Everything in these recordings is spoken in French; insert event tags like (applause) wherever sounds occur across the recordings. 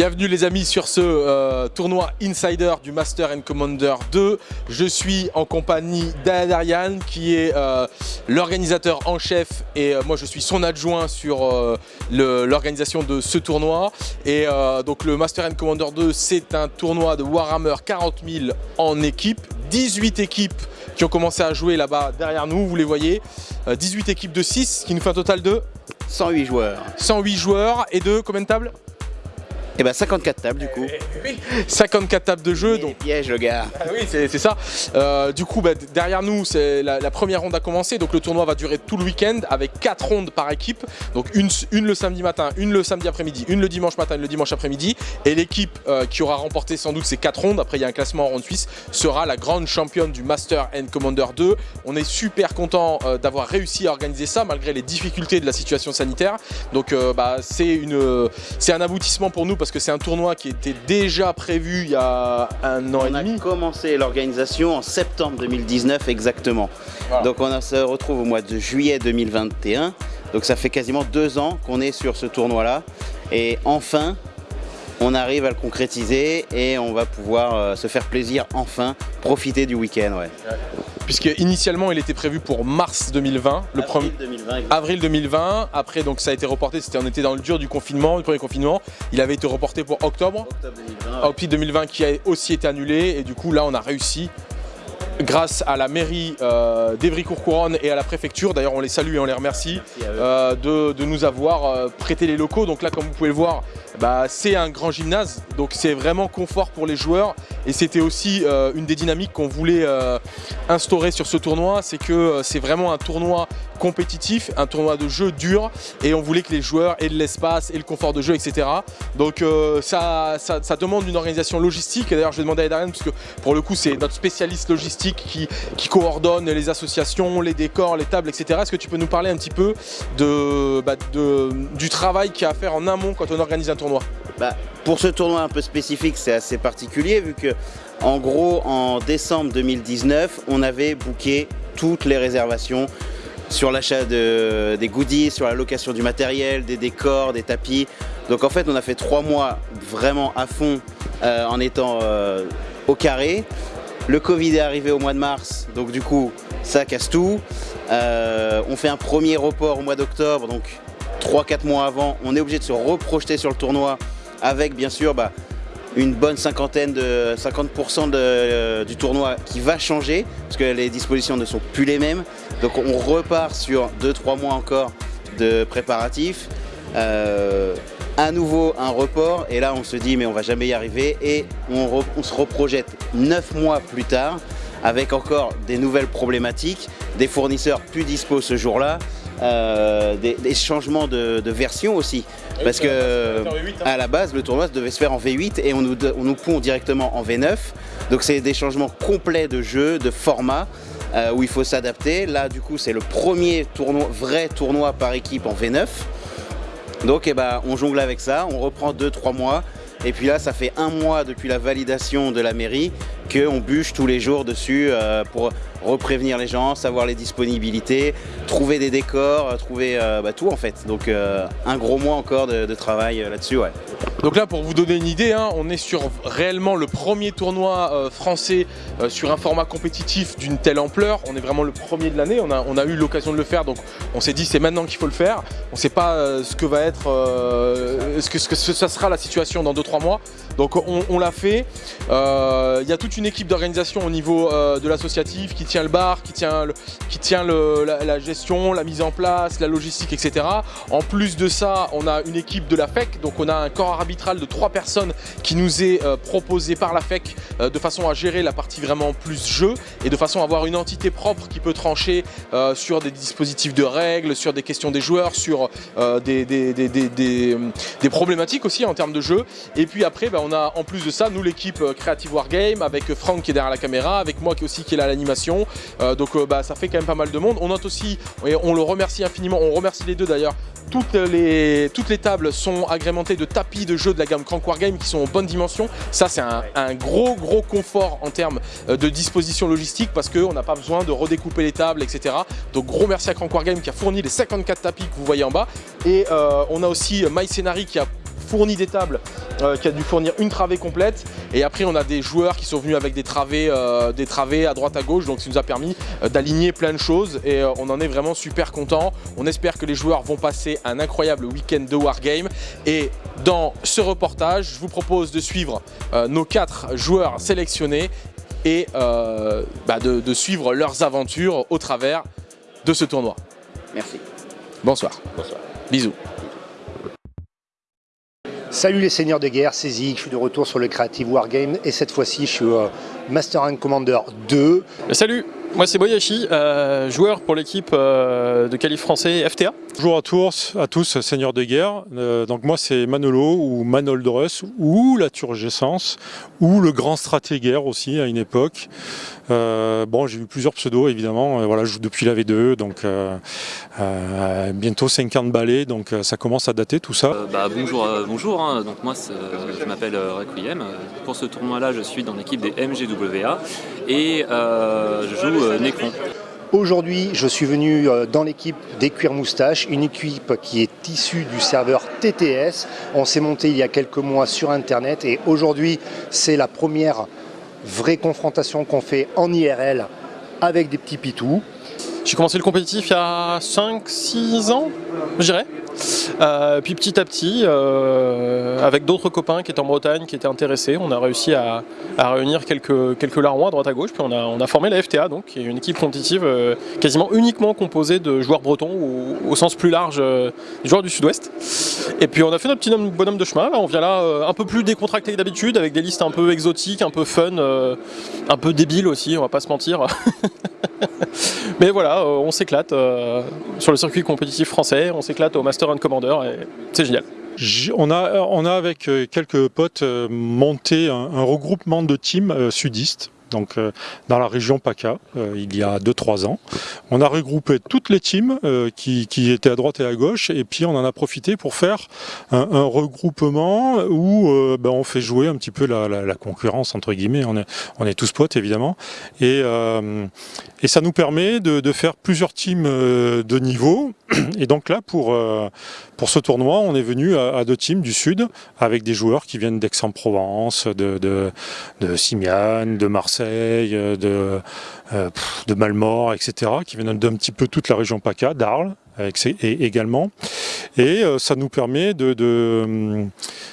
Bienvenue les amis sur ce euh, tournoi Insider du Master and Commander 2. Je suis en compagnie d'Adarian qui est euh, l'organisateur en chef et euh, moi je suis son adjoint sur l'organisation de ce tournoi. Et donc le Master and Commander 2 c'est un tournoi de Warhammer 40 000 en équipe. 18 équipes qui ont commencé à jouer là-bas derrière nous, vous les voyez. 18 équipes de 6 qui nous fait un total de 108 joueurs. 108 joueurs et de combien de tables? Et bah 54 tables du coup. (laughs) 54 tables de jeu. donc piège le gars. Ah oui c'est ça. Euh, du coup bah, derrière nous c'est la, première ronde a commencé donc le tournoi va durer tout le week-end avec 4 rondes par équipe. Donc une, une le samedi matin, une le samedi après-midi, une le dimanche matin, une le dimanche après-midi. Et l'équipe euh, qui aura remporté sans doute ces 4 rondes, après il y a un classement en ronde suisse, sera la grande championne du Master and Commander 2. On est super content euh, d'avoir réussi à organiser ça malgré les difficultés de la situation sanitaire. Donc bah, c'est un aboutissement pour nous parce que c'est un tournoi qui était déjà prévu il y a un an et demi. On a commencé l'organisation en septembre 2019 exactement. Donc on se retrouve au mois de juillet 2021. Donc ça fait quasiment deux ans qu'on est sur ce tournoi là. Et enfin, on arrive à le concrétiser et on va pouvoir euh, se faire plaisir enfin, profiter du week-end. Ouais puisque initialement il était prévu pour mars 2020, le avril 2020, avril 2020. Après donc ça a été reporté, c'était on était dans le dur du confinement, du premier confinement. Il avait été reporté pour octobre, octobre 2020, octobre 2020 qui a aussi été annulé et du coup là on a réussi grâce à la mairie euh, d'Evry-Courcouronne et à la préfecture, d'ailleurs on les salue et on les remercie, euh, de, nous avoir euh, prêté les locaux. Donc là comme vous pouvez le voir, bah, c'est un grand gymnase, donc c'est vraiment confort pour les joueurs et c'était aussi euh, une des dynamiques qu'on voulait instaurer sur ce tournoi, c'est que c'est vraiment un tournoi compétitif, un tournoi de jeu dur et on voulait que les joueurs aient de l'espace et le confort de jeu, etc. Donc ça, demande une organisation logistique et d'ailleurs je vais demander à Darren parce que pour le coup c'est notre spécialiste logistique qui, coordonne les associations, les décors, les tables, etc. Est-ce que tu peux nous parler un petit peu bah, du travail qu'il y a à faire en amont quand on organise un tournoi? Bah, Pour ce tournoi un peu spécifique, c'est assez particulier vu que en gros en décembre 2019, on avait booké toutes les réservations sur l'achat de, des goodies, sur la location du matériel, des décors, des tapis. Donc en fait on a fait trois mois vraiment à fond euh, en étant euh, au carré. Le Covid est arrivé au mois de mars, donc du coup, ça casse tout. Euh, on fait un premier report au mois d'octobre, donc 3-4 mois avant. On est obligé de se reprojeter sur le tournoi avec, bien sûr, bah, une bonne cinquantaine de 50% euh, du tournoi qui va changer parce que les dispositions ne sont plus les mêmes. Donc on repart sur 2-3 mois encore de préparatifs. Euh, à nouveau un report et là on se dit mais on va jamais y arriver et on, se reprojette 9 mois plus tard avec encore des nouvelles problématiques, des fournisseurs plus dispo ce jour-là, euh, des, changements de, version aussi. Ah parce que hein. à la base le tournoi devait se faire en V8 et on nous, on nous pond directement en V9. Donc c'est des changements complets de jeu, de format. Euh, où il faut s'adapter. Là du coup c'est le premier tournoi, vrai tournoi par équipe en V9. Donc eh ben, on jongle avec ça, on reprend 2-3 mois. Et puis là, ça fait un mois depuis la validation de la mairie qu'on bûche tous les jours dessus euh, pour reprévenir les gens, savoir les disponibilités, trouver des décors, trouver euh, bah, tout en fait. Donc euh, un gros mois encore de, travail là-dessus. Donc là pour vous donner une idée, hein, on est sur réellement le premier tournoi français sur un format compétitif d'une telle ampleur. On est vraiment le premier de l'année, on a, on eu l'occasion de le faire donc on s'est dit c'est maintenant qu'il faut le faire. On ne sait pas ce que va être, ce, que, ce que ça sera la situation dans 2-3 mois. Donc on, l'a fait. Il y a toute une équipe d'organisation au niveau de l'associatif qui tient le bar, qui tient, qui tient la, gestion, la mise en place, la logistique, etc. En plus de ça, on a une équipe de la FEC, donc on a un corps arbitral de trois personnes qui nous est euh, proposé par la FEC euh, de façon à gérer la partie vraiment plus jeu et de façon à avoir une entité propre qui peut trancher euh, sur des dispositifs de règles, sur des questions des joueurs, sur des, des, problématiques aussi en termes de jeu. Et puis après, ben, on a en plus de ça, nous l'équipe Creative Wargame avec Franck qui est derrière la caméra, avec moi qui aussi qui est là à l'animation, euh, donc euh, bah, ça fait quand même pas mal de monde. On note aussi, et on le remercie infiniment, on remercie les deux d'ailleurs, toutes les, toutes les tables sont agrémentées de tapis de jeux de la gamme Crank Wargame qui sont en bonne dimension. Ça c'est un, gros gros confort en termes euh, de disposition logistique parce qu'on n'a pas besoin de redécouper les tables, etc. Donc gros merci à Crank Wargame qui a fourni les 54 tapis que vous voyez en bas. Et on a aussi MyScenary qui a fourni des tables, qui a dû fournir une travée complète. Et après, on a des joueurs qui sont venus avec des travées, des travées à droite à gauche, donc ça nous a permis d'aligner plein de choses et on en est vraiment super content. On espère que les joueurs vont passer un incroyable week-end de Wargame et dans ce reportage, je vous propose de suivre nos quatre joueurs sélectionnés et bah, de, de suivre leurs aventures au travers de ce tournoi. Merci. Bonsoir. Bonsoir. Bisous. Salut les seigneurs de guerre, c'est Zig, je suis de retour sur le Creative Wargame et cette fois-ci je suis au Master and Commander 2. Salut, moi c'est Boyashi, euh, joueur pour l'équipe euh, de qualif français FTA. Bonjour à tous, à tous seigneurs de guerre. Euh, donc moi c'est Manolo ou Manoldrus ou la Turgescence ou le grand stratégaire aussi à une époque. bon j'ai eu plusieurs pseudos évidemment, voilà je joue depuis la V2 donc bientôt 50 balais donc ça commence à dater tout ça. Bah, bonjour, bonjour hein. donc moi je m'appelle Requiem. Pour ce tournoi là je suis dans l'équipe des Et je joue euh, Aujourd'hui, je suis venu euh, dans l'équipe des Cuir Moustaches, une équipe qui est issue du serveur TTS. On s'est monté il y a quelques mois sur Internet et aujourd'hui, c'est la première vraie confrontation qu'on fait en IRL avec des petits pitous. J'ai commencé le compétitif il y a 5-6 ans, je dirais. Euh, puis petit à petit, euh, avec d'autres copains qui étaient en Bretagne, qui étaient intéressés, on a réussi à, réunir quelques, quelques à droite à gauche, puis on a, formé la FTA, donc, qui est une équipe compétitive euh, quasiment uniquement composée de joueurs bretons, au, sens plus large des joueurs du sud-ouest. Et puis on a fait notre petit bonhomme de chemin, on vient là un peu plus décontracté que d'habitude, avec des listes un peu exotiques, un peu fun, un peu débiles aussi, on va pas se mentir. (laughs) Mais voilà, on s'éclate sur le circuit compétitif français, on s'éclate au Master Commander et c'est génial. On a, on a avec euh, quelques potes euh, monté un, regroupement de teams euh, sudistes donc euh, dans la région PACA, euh, il y a 2-3 ans. On a regroupé toutes les teams euh, qui, étaient à droite et à gauche, et puis on en a profité pour faire un, regroupement où ben, on fait jouer un petit peu la, concurrence, entre guillemets, on est, tous potes évidemment, et, et ça nous permet de, faire plusieurs teams de niveau, et donc là, pour, pour ce tournoi, on est venu à, deux teams du sud, avec des joueurs qui viennent d'Aix-en-Provence, de, de, de Simiane, de Marseille, euh, de, euh, de Malmort, etc., qui viennent d'un petit peu toute la région PACA, d'Arles également. Et euh, ça nous permet de, de,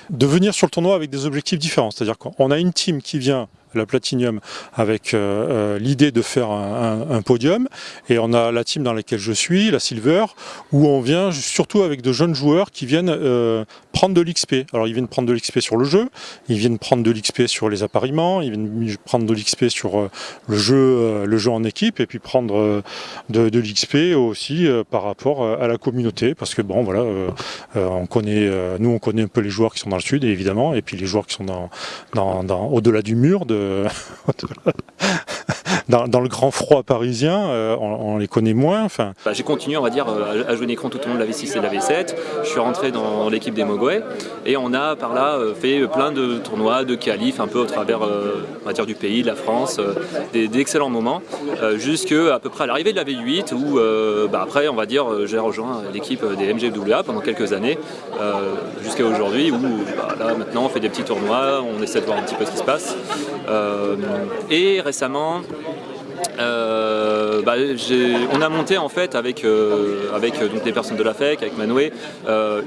de venir sur le tournoi avec des objectifs différents. C'est-à-dire qu'on a une team qui vient la Platinum avec euh, euh, l'idée de faire un, podium et on a la team dans laquelle je suis, la Silver, où on vient surtout avec de jeunes joueurs qui viennent euh, prendre de l'XP. Alors ils viennent prendre de l'XP sur le jeu, ils viennent prendre de l'XP sur les appareillements, ils viennent prendre de l'XP sur le jeu, le jeu en équipe et puis prendre de, de l'XP aussi par rapport à la communauté parce que bon voilà, on connaît, nous on connaît un peu les joueurs qui sont dans le sud évidemment et puis les joueurs qui sont dans, dans, au-delà du mur de euh, (laughs) dans, le grand froid parisien, euh, on, les connaît moins. Bah, j'ai continué, on va dire, euh, à jouer un écran tout au long de la V6 et de la V7. Je suis rentré dans l'équipe des Mogwai et on a par là euh, fait plein de tournois, de qualifs un peu au travers on va dire, du pays, de la France, d'excellents moments, jusqu'à à peu près à l'arrivée de la V8 où bah, après, on va dire, j'ai rejoint l'équipe des MGWA pendant quelques années, jusqu'à aujourd'hui où bah, maintenant on fait des petits tournois, on essaie de voir un petit peu ce qui se passe. Euh, et récemment, euh, bah, on a monté en fait avec, euh, avec donc, des personnes de la FEC, avec Manoué,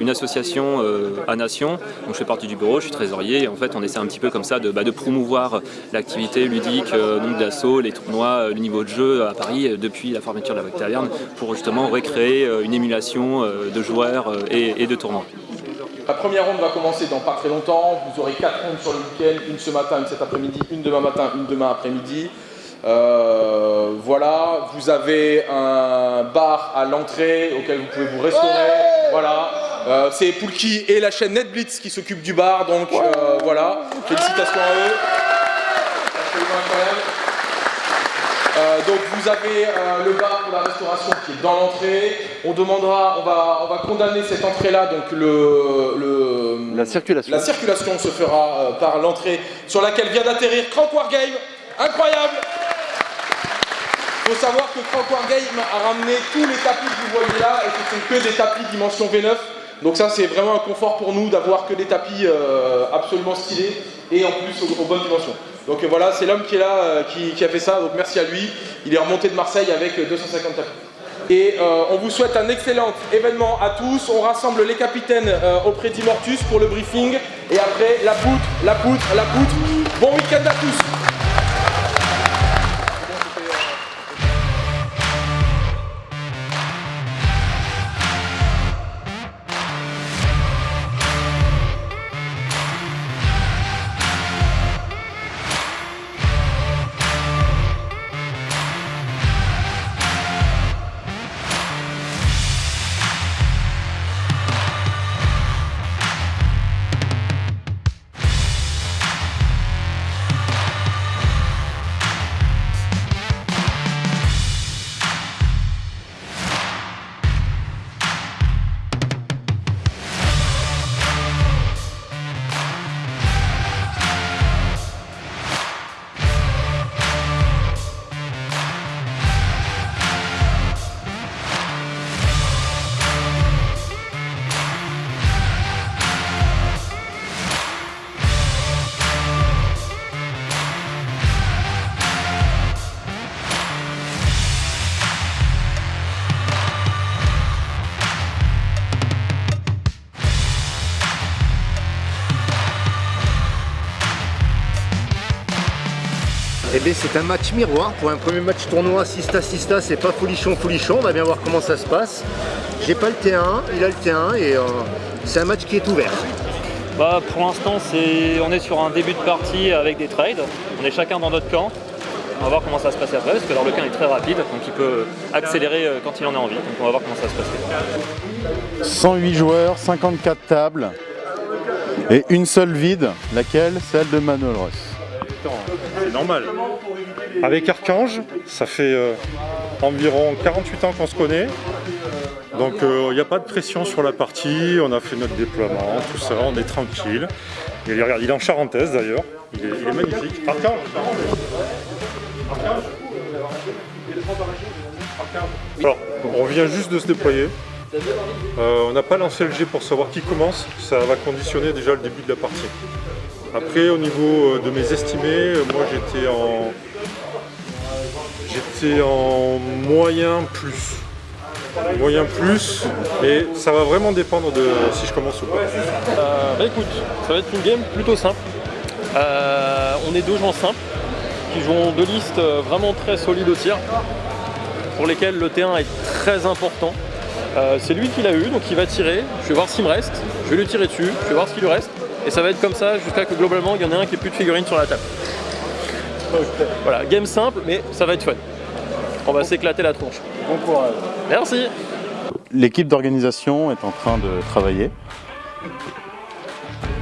une association à Nation. Donc je fais partie du bureau, je suis trésorier et en fait on essaie un petit peu comme ça de, bah, promouvoir l'activité ludique, donc d'assaut, les tournois, le niveau de jeu à Paris depuis la fermeture de la Taverne pour justement recréer une émulation de joueurs et de tournois. La première ronde va commencer dans pas très longtemps. Vous aurez quatre rondes sur le week-end, une ce matin, une cet après-midi, une demain matin, une demain après-midi. Euh, voilà, vous avez un bar à l'entrée auquel vous pouvez vous restaurer. voilà. Euh, c'est Poulki et la chaîne NetBlitz qui s'occupent du bar, donc euh, voilà. Félicitations à eux. Euh, donc vous avez euh, le bar pour la restauration qui est dans l'entrée. On demandera, on va, on va condamner cette entrée-là, donc le, la circulation. La circulation se fera euh, par l'entrée sur laquelle vient d'atterrir Crank Wargame. Incroyable faut savoir que Crank Wargame a ramené tous les tapis que vous voyez là, et ce sont que des tapis dimension V9 Donc ça c'est vraiment un confort pour nous d'avoir que des tapis euh, absolument stylés et en plus aux, bonnes dimensions. Donc voilà, c'est l'homme qui est là, qui, a fait ça, donc merci à lui. Il est remonté de Marseille avec 250 tapis. Et on vous souhaite un excellent événement à tous. On rassemble les capitaines auprès d'Immortus pour le briefing. Et après, la poutre, la poutre, la poutre. Bon week-end à tous c'est un match miroir pour un premier match tournoi Sista Sista, c'est pas folichon folichon, on va bien voir comment ça se passe. J'ai pas le T1, il a le T1 et euh, c'est un match qui est ouvert. Bah, pour l'instant on est sur un début de partie avec des trades, on est chacun dans notre camp. On va voir comment ça se passe après, parce que le camp est très rapide, donc il peut accélérer euh, quand il en a envie. Donc on va voir comment ça se passe. 108 joueurs, 54 tables, et une seule vide, laquelle? Celle de Manuel Ross normal. Avec Archange, ça fait euh, environ 48 ans qu'on se connaît. Donc il euh, n'y a pas de pression sur la partie, on a fait notre déploiement, tout ça, on est tranquille. Et regarde, il est en charentaise d'ailleurs, il, est, magnifique. Archange Archange Alors, on vient juste de se déployer. Euh, on n'a pas lancé le G pour savoir qui commence, ça va conditionner déjà le début de la partie. Après, au niveau euh, de mes estimés, euh, moi j'étais en... J'étais en moyen plus. Moyen plus, et ça va vraiment dépendre de si je commence ou pas. Euh, bah écoute, ça va être une game plutôt simple. on est deux gens simples, qui jouent deux listes vraiment très solides au tir, pour lesquelles le T1 est très important. c'est lui qui l'a eu, donc il va tirer, je vais voir s'il me reste, je vais lui tirer dessus, je vais voir ce qu'il lui reste, et ça va être comme ça jusqu'à que globalement il y en ait un qui ait plus de figurines sur la table. Voilà, game simple, mais ça va être fun. On va s'éclater la tronche. Bon courage. Merci. L'équipe d'organisation est en train de travailler.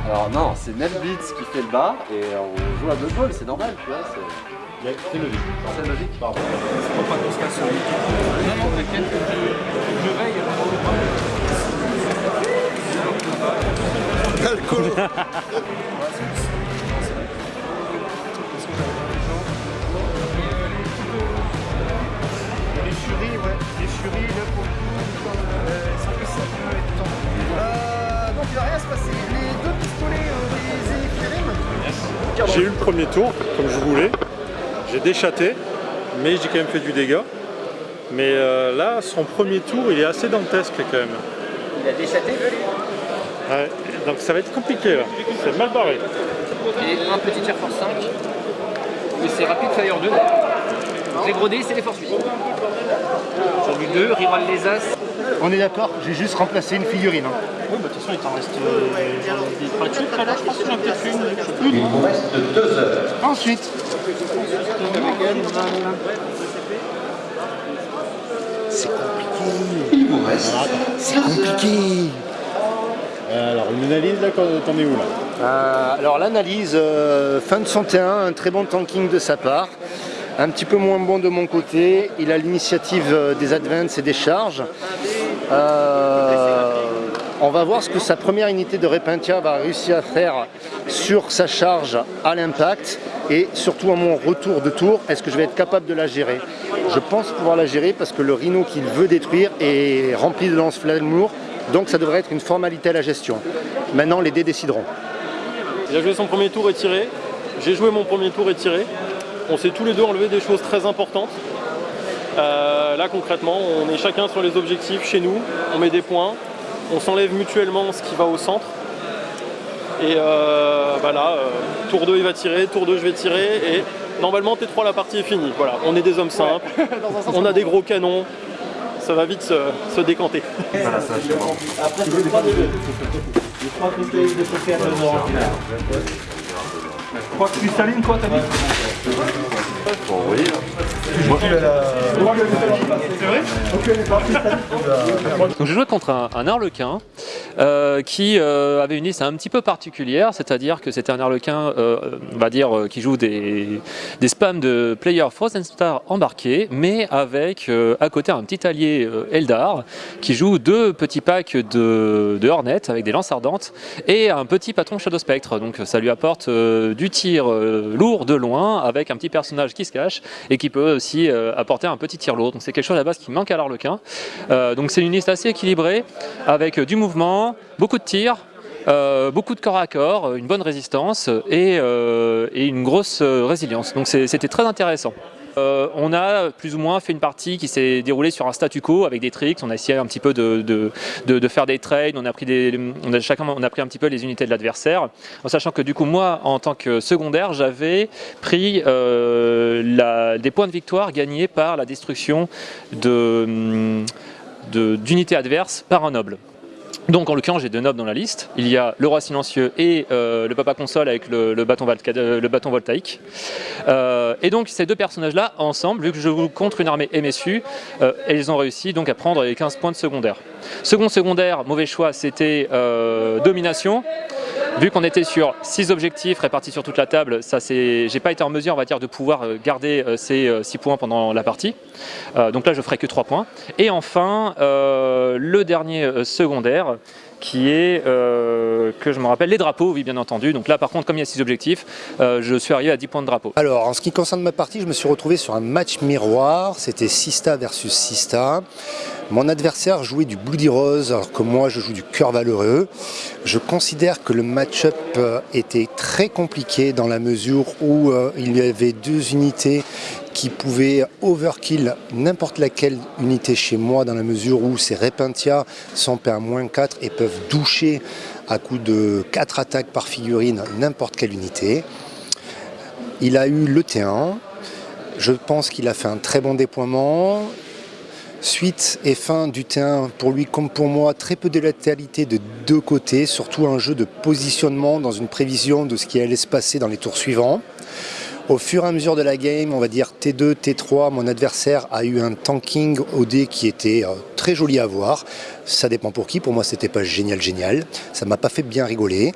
Alors non, c'est Netbeats qui fait le bas et on joue à deux balles, c'est normal, tu vois. C'est logique. C'est logique Pardon. C'est pas qu'on se casse Non, non, t'inquiète, je, je veille. Alcool Les furies, ouais. Les furies, là, pour le coup, euh, ça peut ça peut être temps. Euh, donc il va rien se passer. Les deux J'ai eu le premier tour, comme je voulais. J'ai déchaté, mais j'ai quand même fait du dégât. Mais euh, là, son premier tour, il est assez dantesque quand même. Il a déchaté, Ouais, donc ça va être compliqué là, c'est mal barré. Et un petit Air Force 5, et c'est Rapid Fire 2. Les gros dés, c'est les Force 8. J'en ai deux, rival les As. On est d'accord, j'ai juste remplacé une figurine. Hein. Oui, bah de toute façon, il t'en reste euh, des pratiques là, je pense que j'en ai peut-être une. Il vous reste deux heures. Ensuite. C'est compliqué. Il vous reste. C'est compliqué. Euh, alors, une analyse, là, t'en es où là euh, Alors, l'analyse, euh, fin de 101, un très bon tanking de sa part. Un petit peu moins bon de mon côté. Il a l'initiative des advances et des charges. on va voir ce que sa première unité de Repentia va réussir à faire sur sa charge à l'impact et surtout à mon retour de tour, est-ce que je vais être capable de la gérer? Je pense pouvoir la gérer parce que le rhino qu'il veut détruire est rempli de lance-flamme lourd Donc ça devrait être une formalité à la gestion. Maintenant, les dés décideront. Il a joué son premier tour et tiré. J'ai joué mon premier tour et tiré. On s'est tous les deux enlevé des choses très importantes. Euh, là concrètement, on est chacun sur les objectifs chez nous, on met des points, on s'enlève mutuellement ce qui va au centre. Et euh, bah là, euh, tour 2 il va tirer, tour 2 je vais tirer et normalement T3 la partie est finie. Voilà, on est des hommes simples, (laughs) on a des gros canons, ça va vite se, se décanter. Voilà, ça, c'est bon. Après, c'est de Quoi, t'as dit Bon, oui. Donc je jouais contre un, un harlequin euh, qui euh, avait une liste un petit peu particulière, c'est-à-dire que c'était un harlequin, euh, on va dire, euh, qui joue des, des spams de player Frozen Star embarqués, mais avec euh, à côté un petit allié euh, Eldar qui joue deux petits packs de, de Hornet avec des lances ardentes et un petit patron Shadow Spectre. Donc ça lui apporte euh, du tir euh, lourd de loin avec un petit personnage qui se cache et qui peut aussi euh, apporter un petit tir lourd. Donc c'est quelque chose à la base qui manque à l'Arlequin. Euh, donc c'est une liste assez équilibrée avec euh, du mouvement, beaucoup de tirs. beaucoup de corps à corps, une bonne résistance et, et une grosse résilience. Donc c'était très intéressant. Euh, on a plus ou moins fait une partie qui s'est déroulée sur un statu quo avec des tricks. On a essayé un petit peu de, faire des trades. On a pris un petit peu les unités de l'adversaire, en sachant que du coup moi, en tant que secondaire, j'avais pris euh, des points de victoire gagnés par la destruction de de- d'unités adverses par un noble. Donc en l'occurrence j'ai deux nobles dans la liste. Il y a le roi silencieux et euh, le papa console avec le, euh, bâton voltaïque. Euh, et donc ces deux personnages-là, ensemble, vu que je joue contre une armée MSU, ils ont réussi donc à prendre les 15 points de secondaire. Second secondaire, mauvais choix, c'était domination. Vu qu'on était sur six objectifs répartis sur toute la table, ça c'est, j'ai pas été en mesure, on va dire, de pouvoir euh, garder euh, ces 6 points pendant la partie. Euh, donc là, je ferai que 3 points. Et enfin, euh, le dernier euh, secondaire, qui est, euh, que je me rappelle, les drapeaux, oui, bien entendu. Donc là, par contre, comme il y a 6 objectifs, euh, je suis arrivé à 10 points de drapeau. Alors, en ce qui concerne ma partie, je me suis retrouvé sur un match miroir. C'était Sista versus Sista. Mon adversaire jouait du Bloody Rose, alors que moi, je joue du Cœur Valeureux. Je considère que le match-up euh, était très compliqué dans la mesure où euh, il y avait deux unités qui pouvaient overkill n'importe laquelle unité chez moi dans la mesure où ces Repentia sont paix à moins 4 et peuvent doucher à coup de 4 attaques par figurine n'importe quelle unité. Il a eu le T1. Je pense qu'il a fait un très bon déploiement. Suite et fin du T1, pour lui comme pour moi, très peu de latéralité de deux côtés, surtout un jeu de positionnement dans une prévision de ce qui allait se passer dans les tours suivants. Au fur et à mesure de la game, on va dire T2, T3, mon adversaire a eu un tanking au dé qui était euh, très joli à voir. Ça dépend pour qui, pour moi c'était pas génial génial, ça m'a pas fait bien rigoler.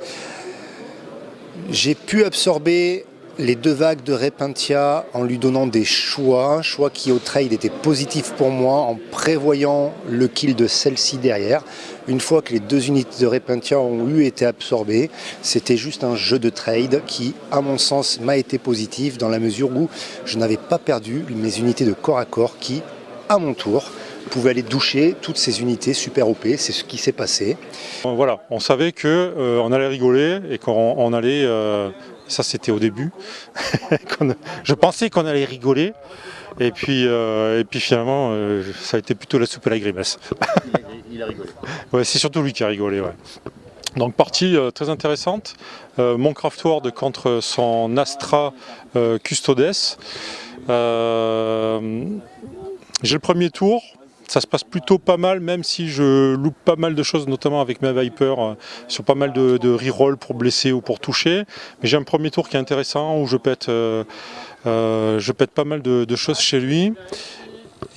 J'ai pu absorber les deux vagues de Repentia en lui donnant des choix, choix qui au trade était positif pour moi en prévoyant le kill de celle-ci derrière. Une fois que les deux unités de Repentia ont eu été absorbées, c'était juste un jeu de trade qui, à mon sens, m'a été positif dans la mesure où je n'avais pas perdu mes unités de corps à corps qui, à mon tour, pouvaient aller doucher toutes ces unités super OP. C'est ce qui s'est passé. Voilà, on savait que euh, on allait rigoler et qu'on on allait, euh, ça c'était au début, (laughs) qu'on- je pensais qu'on allait rigoler et puis, euh, et puis finalement euh, ça a été plutôt la soupe à la grimace. Il a rigolé. (laughs) Ouais, c'est surtout lui qui a rigolé. Ouais. Donc partie euh, très intéressante. Euh, mon Craftword contre son Astra euh, Custodes. Euh, J'ai le premier tour. Ça se passe plutôt pas mal, même si je loupe pas mal de choses, notamment avec ma Viper, euh, sur pas mal de, de reroll pour blesser ou pour toucher. Mais j'ai un premier tour qui est intéressant, où je pète, euh, euh, je pète pas mal de, choses chez lui.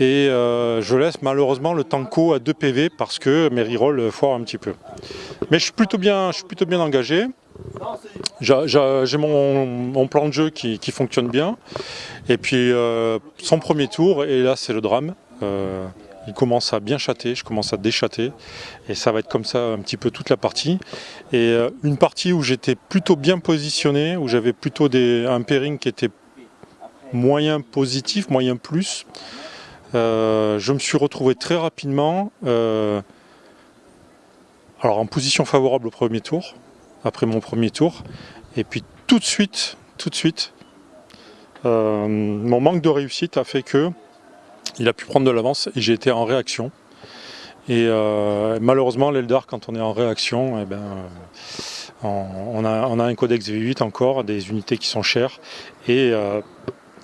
Et je laisse malheureusement le tanko à 2 PV parce que mes rerolls foirent un petit peu. Mais je suis plutôt bien, je suis plutôt bien engagé. J'ai mon, plan de jeu qui, fonctionne bien. Et puis son premier tour, et là c'est le drame. Il commence à bien chatter, je commence à déchatter. Et ça va être comme ça un petit peu toute la partie. Et euh, une partie où j'étais plutôt bien positionné, où j'avais plutôt un pairing qui était moyen positif, moyen plus. Euh, je me suis retrouvé très rapidement euh, Alors en position favorable au premier tour, après mon premier tour, et puis tout de suite, tout de suite, mon manque de réussite a fait que il a pu prendre de l'avance et j'ai été en réaction. Et euh, malheureusement, l'Eldar, quand on est en réaction, eh ben, on, a, un codex V8 encore, des unités qui sont chères. Et euh,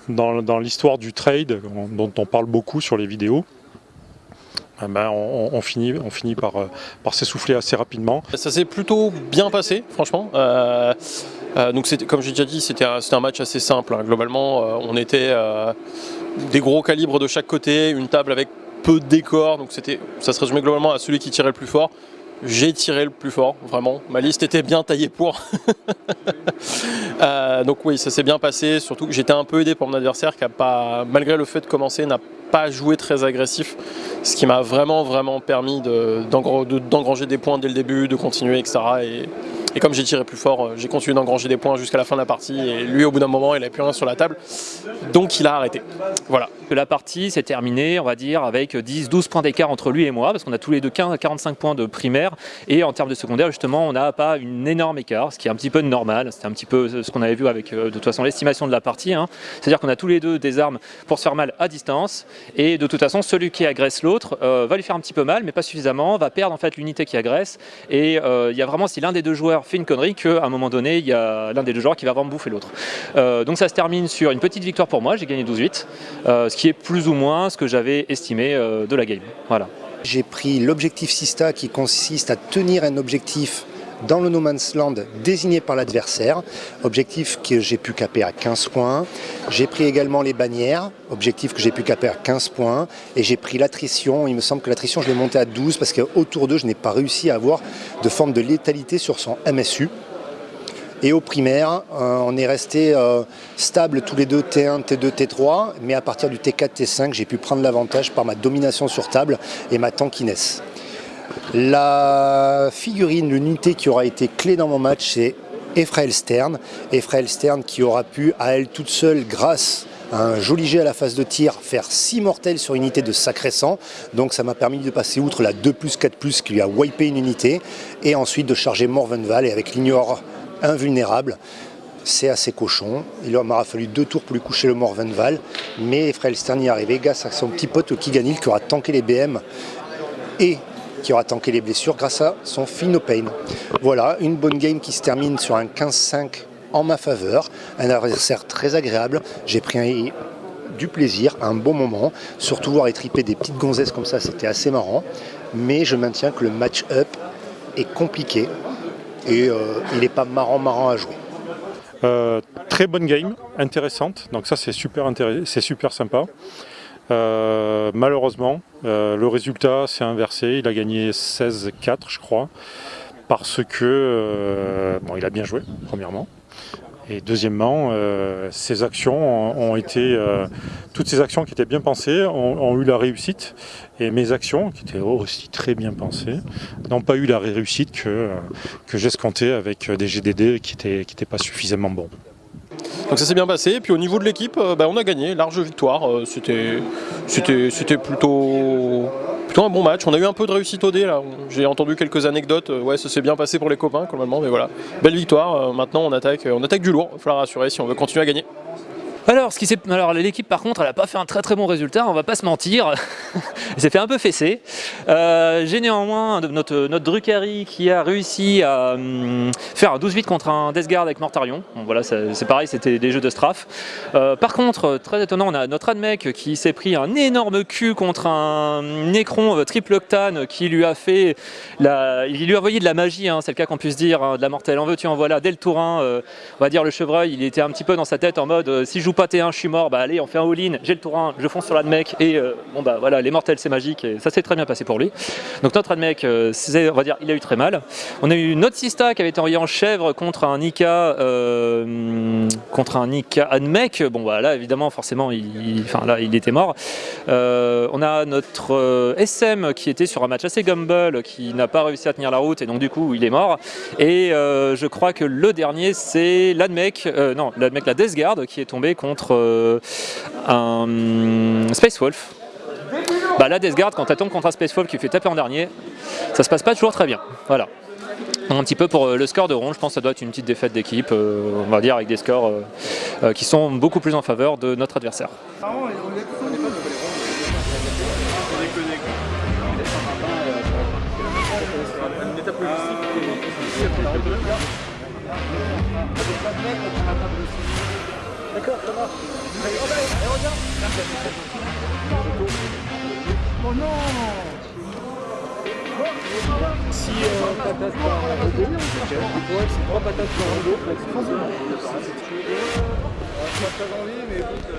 dans, l'histoire du trade, dont on parle beaucoup sur les vidéos, eh ben, on, finit, on finit par, par s'essouffler assez rapidement. Ça s'est plutôt bien passé, franchement. Donc comme j'ai déjà dit, c'était un, match assez simple. Hein. Globalement, on était des gros calibres de chaque côté, une table avec peu de décors, donc ça se résumait globalement à celui qui tirait le plus fort. J'ai tiré le plus fort, vraiment. Ma liste était bien taillée pour. (laughs) Euh, donc oui, ça s'est bien passé, surtout j'étais un peu aidé par mon adversaire qui a pas, malgré le fait de commencer, n'a pas joué très agressif, ce qui m'a vraiment vraiment permis d'engranger des points dès le début, de continuer, etc. Et, et comme j'ai tiré plus fort, euh, j'ai continué d'engranger des points jusqu'à la fin de la partie et lui au bout d'un moment il n'avait plus rien sur la table, donc il a arrêté. Voilà. La partie s'est terminée, on va dire, avec 10-12 points d'écart entre lui et moi, parce qu'on a tous les deux 15 45 points de primaire, et en termes de secondaire, justement, on n'a pas une énorme écart, ce qui est un petit peu normal, c'était un petit peu ce qu'on avait vu avec, euh, de toute façon, l'estimation de la partie, hein. c'est-à-dire qu'on a tous les deux des armes pour se faire mal à distance, et de toute façon, celui qui agresse l'autre euh, va lui faire un petit peu mal, mais pas suffisamment, va perdre en fait l'unité qui agresse, et il y a vraiment, si l'un des deux joueurs fait une connerie qu'à un moment donné, il y a l'un des deux joueurs qui va vraiment bouffer l'autre. Euh, donc ça se termine sur une petite victoire pour moi, j'ai gagné 12-8, euh, ce qui est plus ou moins ce que j'avais estimé euh, de la game. J'ai pris l'objectif Sista qui consiste à tenir un objectif dans le No Man's Land désigné par l'adversaire, objectif que j'ai pu caper à 15 points. J'ai pris également les bannières, objectif que j'ai pu caper à 15 points. Et j'ai pris l'attrition, il me semble que l'attrition je l'ai monté à 12 parce qu'autour d'eux je n'ai pas réussi à avoir de forme de létalité sur son MSU. Et au primaire, euh, on est resté euh, stable tous les deux T1, T2, T3, mais à partir du T4, T5, j'ai pu prendre l'avantage par ma domination sur table et ma tankiness. La figurine, l'unité qui aura été clé dans mon match, c'est Ephrael Stern. Ephrael Stern qui aura pu, à elle toute seule, grâce à un joli jet à la phase de tir, faire 6 mortels sur une unité de sacré sang. Donc ça m'a permis de passer outre la 2 plus 4 plus qui lui a wipé une unité. Et ensuite de charger Morvenval et avec l'ignore invulnérable. C'est assez cochon. Il m'aura fallu deux tours pour lui coucher le Morvenval. Mais Ephrael Stern y est arrivé grâce à son petit pote Kiganil qui aura tanké les BM et qui aura tanké les blessures grâce à son Pain. Voilà, une bonne game qui se termine sur un 15-5 en ma faveur. Un adversaire très agréable. J'ai pris du plaisir, un bon moment. Surtout voir étriper des petites gonzesses comme ça, c'était assez marrant. Mais je maintiens que le match-up est compliqué et euh, il n'est pas marrant marrant à jouer. Euh, très bonne game, intéressante, donc ça c'est super, c'est super sympa. Euh, malheureusement, euh, le résultat s'est inversé. Il a gagné 16-4, je crois, parce que euh, il a bien joué, premièrement. Et deuxièmement, ses actions ont été, toutes ces actions qui étaient bien pensées ont, eu la réussite, et mes actions, qui étaient aussi très bien pensées, n'ont pas eu la réussite que, que j'escomptais avec des GDD qui n'étaient pas suffisamment bons. Donc ça s'est bien passé, et puis au niveau de l'équipe, euh, bah, on a gagné, large victoire, euh, c'était plutôt, plutôt un bon match. On a eu un peu de réussite au dé là, j'ai entendu quelques anecdotes, euh, ouais ça s'est bien passé pour les copains complètement, mais voilà, belle victoire, maintenant on attaque, on attaque du lourd, il va falloir rassurer si on veut continuer à gagner. Alors, ce Alors l'équipe par contre, elle n'a pas fait un très très bon résultat, on va pas se mentir. (laughs) elle s'est fait un peu fesser. Euh, j'ai néanmoins notre, notre Drucari qui a réussi à hum, faire un 12-8 contre un Death Guard avec Mortarion. voilà, c'est pareil, c'était des jeux de strafe. Euh, par contre, très étonnant, on a notre Admec qui s'est pris un énorme cul contre un Necron euh, triple octane qui lui a fait la... il lui a envoyé de la magie, hein, c'est le cas qu'on puisse dire, hein, de la mortelle. En veux tu en voilà, dès le tour 1, on va dire le chevreuil, il était un petit peu dans sa tête en mode si je pas T1, je suis mort, bah allez, on fait un all-in, j'ai le tour 1, je fonce sur l'admec, et euh, bon bah voilà, les mortels c'est magique, et ça s'est très bien passé pour lui. Donc notre admec, euh, on va dire, il a eu très mal. On a eu notre Sista qui avait été envoyé en chèvre contre un Nika, euh, contre un Nika admec, bon bah là évidemment forcément, il, là il était mort. on a notre SM qui était sur un match assez gumble, qui n'a pas réussi à tenir la route, et donc du coup il est mort. Et je crois que le dernier c'est l'admec, non, l'admec la Death Guard qui est tombé contre euh, un Space Wolf. bah, la Death Guard, quand tombe contre un Spacefall qui fait taper en dernier, ça se passe pas toujours très bien. Voilà. Un petit peu pour euh, le score de ronde, je pense que ça doit être une petite défaite d'équipe, euh, on va dire avec des scores qui sont beaucoup plus en faveur de notre adversaire. D'accord, ça. Oh non Si euh, patate par dos, ouais, c'est trois patates par dos, c'est. Pas très mais écoute...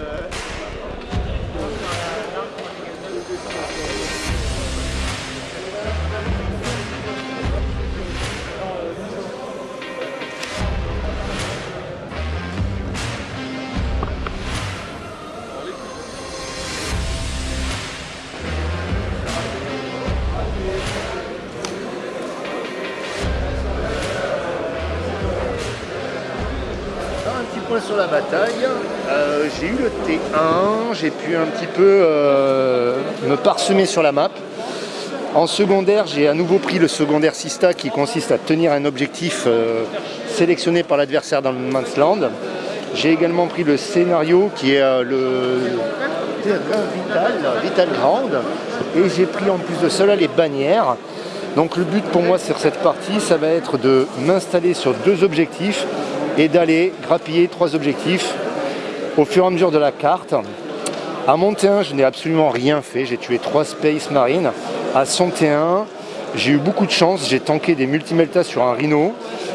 sur la bataille. Euh, j'ai eu le T1, j'ai pu un petit peu euh, me parsemer sur la map. En secondaire, j'ai à nouveau pris le secondaire Sista qui consiste à tenir un objectif euh, sélectionné par l'adversaire dans le man's land. J'ai également pris le scénario qui est le Vital, Vital Ground. Et j'ai pris en plus de cela les bannières. Donc le but pour moi sur cette partie, ça va être de m'installer sur deux objectifs et d'aller grappiller trois objectifs au fur et à mesure de la carte. À Monté 1, je n'ai absolument rien fait. J'ai tué trois Space Marines. À Santé 1, j'ai eu beaucoup de chance. J'ai tanké des multimeltas sur un Rhino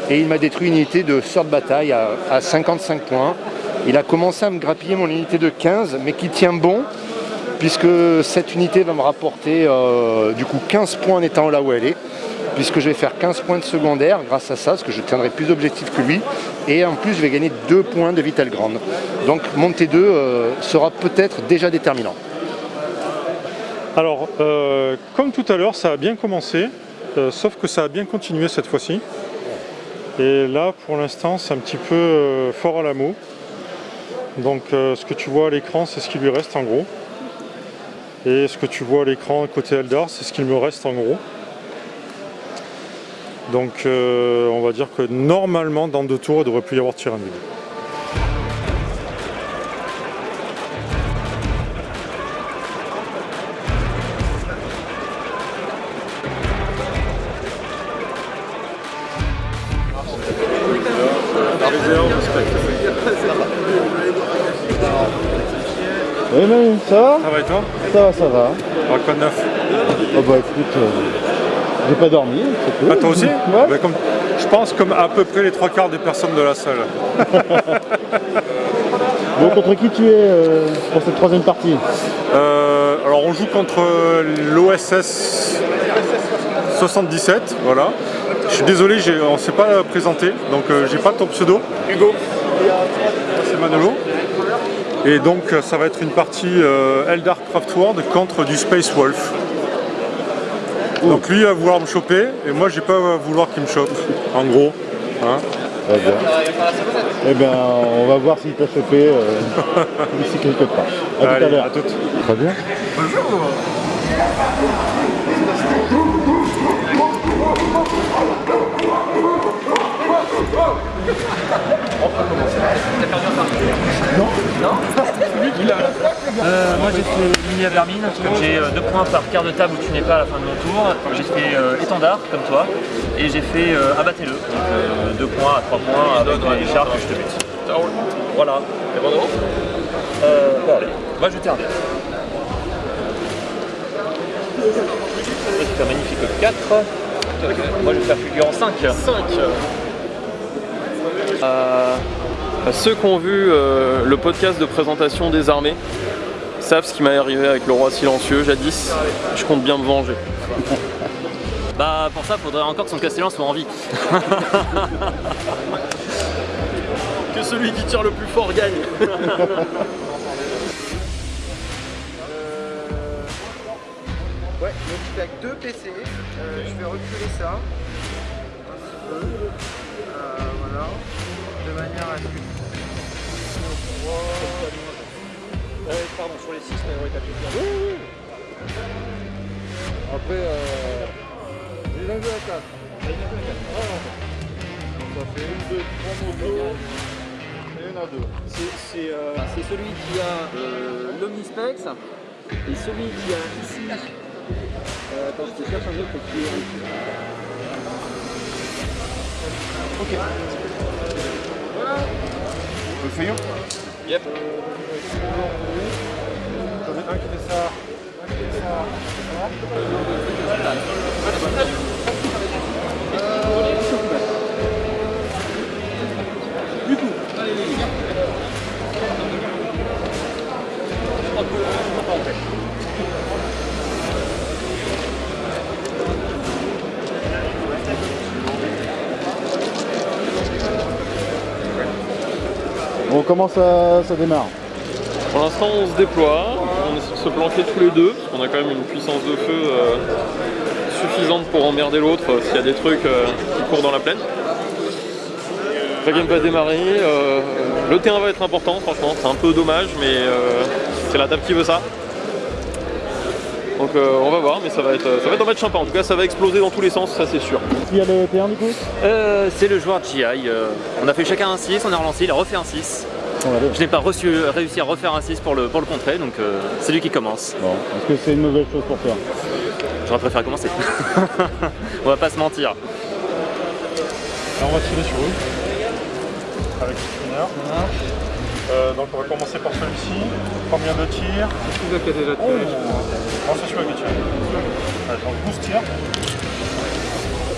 et il m'a détruit une unité de sort de bataille à, à 55 points. Il a commencé à me grappiller mon unité de 15, mais qui tient bon puisque cette unité va me rapporter euh, du coup 15 points en étant là où elle est puisque je vais faire 15 points de secondaire grâce à ça, parce que je tiendrai plus d'objectifs que lui, et en plus je vais gagner 2 points de Vital Grande. Donc mon T2 euh, sera peut-être déjà déterminant. Alors, euh, comme tout à l'heure, ça a bien commencé, euh, sauf que ça a bien continué cette fois-ci. Et là, pour l'instant, c'est un petit peu fort à la mot. Donc, ce que tu vois à l'écran, c'est ce qui lui reste en gros. Et ce que tu vois à l'écran côté Eldar, c'est ce qu'il me reste en gros. Donc, euh, on va dire que normalement, dans deux tours, il devrait plus y avoir de tir individuel. Oui, mais ça va Ça va et toi? Ça va, ça va. Alors, quoi de neuf Oh bah écoute, euh, j'ai pas dormi, c'est cool. Ah, toi aussi Ouais. Bah, comme- Je pense comme à peu près les trois quarts des personnes de la salle. (laughs) Bon, contre qui tu es euh, pour cette troisième partie Euh, alors on joue contre l'OSS 77, voilà. Je suis désolé, on ne s'est pas présenté, donc euh, j'ai pas ton pseudo. Hugo. C'est Manolo. Et donc ça va être une partie euh, Eldar Craft World contre du Space Wolf. Donc lui va vouloir me choper et moi j'ai pas à vouloir qu'il me chope, en gros. Hein Très bien. Eh bien, on va voir s'il t'a chopé euh, (laughs) d'ici quelque part. A tout à Allez, l'heure. à toutes. Très bien. Euh, moi j'ai fait mini à vermine, j'ai euh, deux points par quart de table où tu n'es pas à la fin de mon tour. J'ai fait euh, étendard comme toi et j'ai fait euh, abattez-le. Donc euh, deux points à trois points avec les chars que je te bute. Voilà. Euh, Bon allez, va jeter un dé. C'est un magnifique 4. Moi je vais faire fulgurant 5. 5 Euh, ceux qui ont vu euh, le podcast de présentation des armées savent ce qui m'est arrivé avec le roi silencieux jadis. Je compte bien me venger. (laughs) Bah pour ça faudrait encore que son castellan soit en vie. (laughs) Que celui qui tire le plus fort gagne. (laughs) Ouais, donc je avec deux PC. Euh, je vais reculer ça. Un petit peu. Euh, voilà. De manière à ce que. Pardon, sur les 6, mais ouais, t'as Après, euh, j'ai un jeu à 4. Ça fait une, deux, trois motos et une à deux. C'est euh, celui qui a euh, l'Omnispex et celui qui a ici. Euh, attends, je te cherche un autre qui est. Ok. Le feuillon Yep. J'en ai ça. Un qui fait ça. Bon, comment ça, démarre Pour l'instant, on se déploie, on essaie de se planquer tous les deux, parce qu'on a quand même une puissance de feu euh, suffisante pour emmerder l'autre euh, s'il y a des trucs euh, qui courent dans la plaine. La game va démarrer, le terrain va être important, franchement, c'est un peu dommage, mais c'est la table qui veut ça. Donc euh, on va voir, mais ça va, être, ça va être un match sympa. En tout cas, ça va exploser dans tous les sens, ça c'est sûr. Qui a le T1 du coup Euh, c'est le joueur GI. euh, on a fait chacun un 6, on a relancé, il a refait un 6. On va aller. Je n'ai pas reçu, réussi à refaire un 6 pour le, pour le contrer, donc euh, c'est lui qui commence. Bon, est-ce que c'est une mauvaise chose pour toi? J'aurais préféré commencer. (laughs) on va pas se mentir. Là, on va tirer sur eux. Avec le spinner. Euh, donc on va commencer par celui-ci. Combien de tirs? Celui-là qui a déjà Oh tiré. Celui-là qui tire. Allez, donc 12 tirs.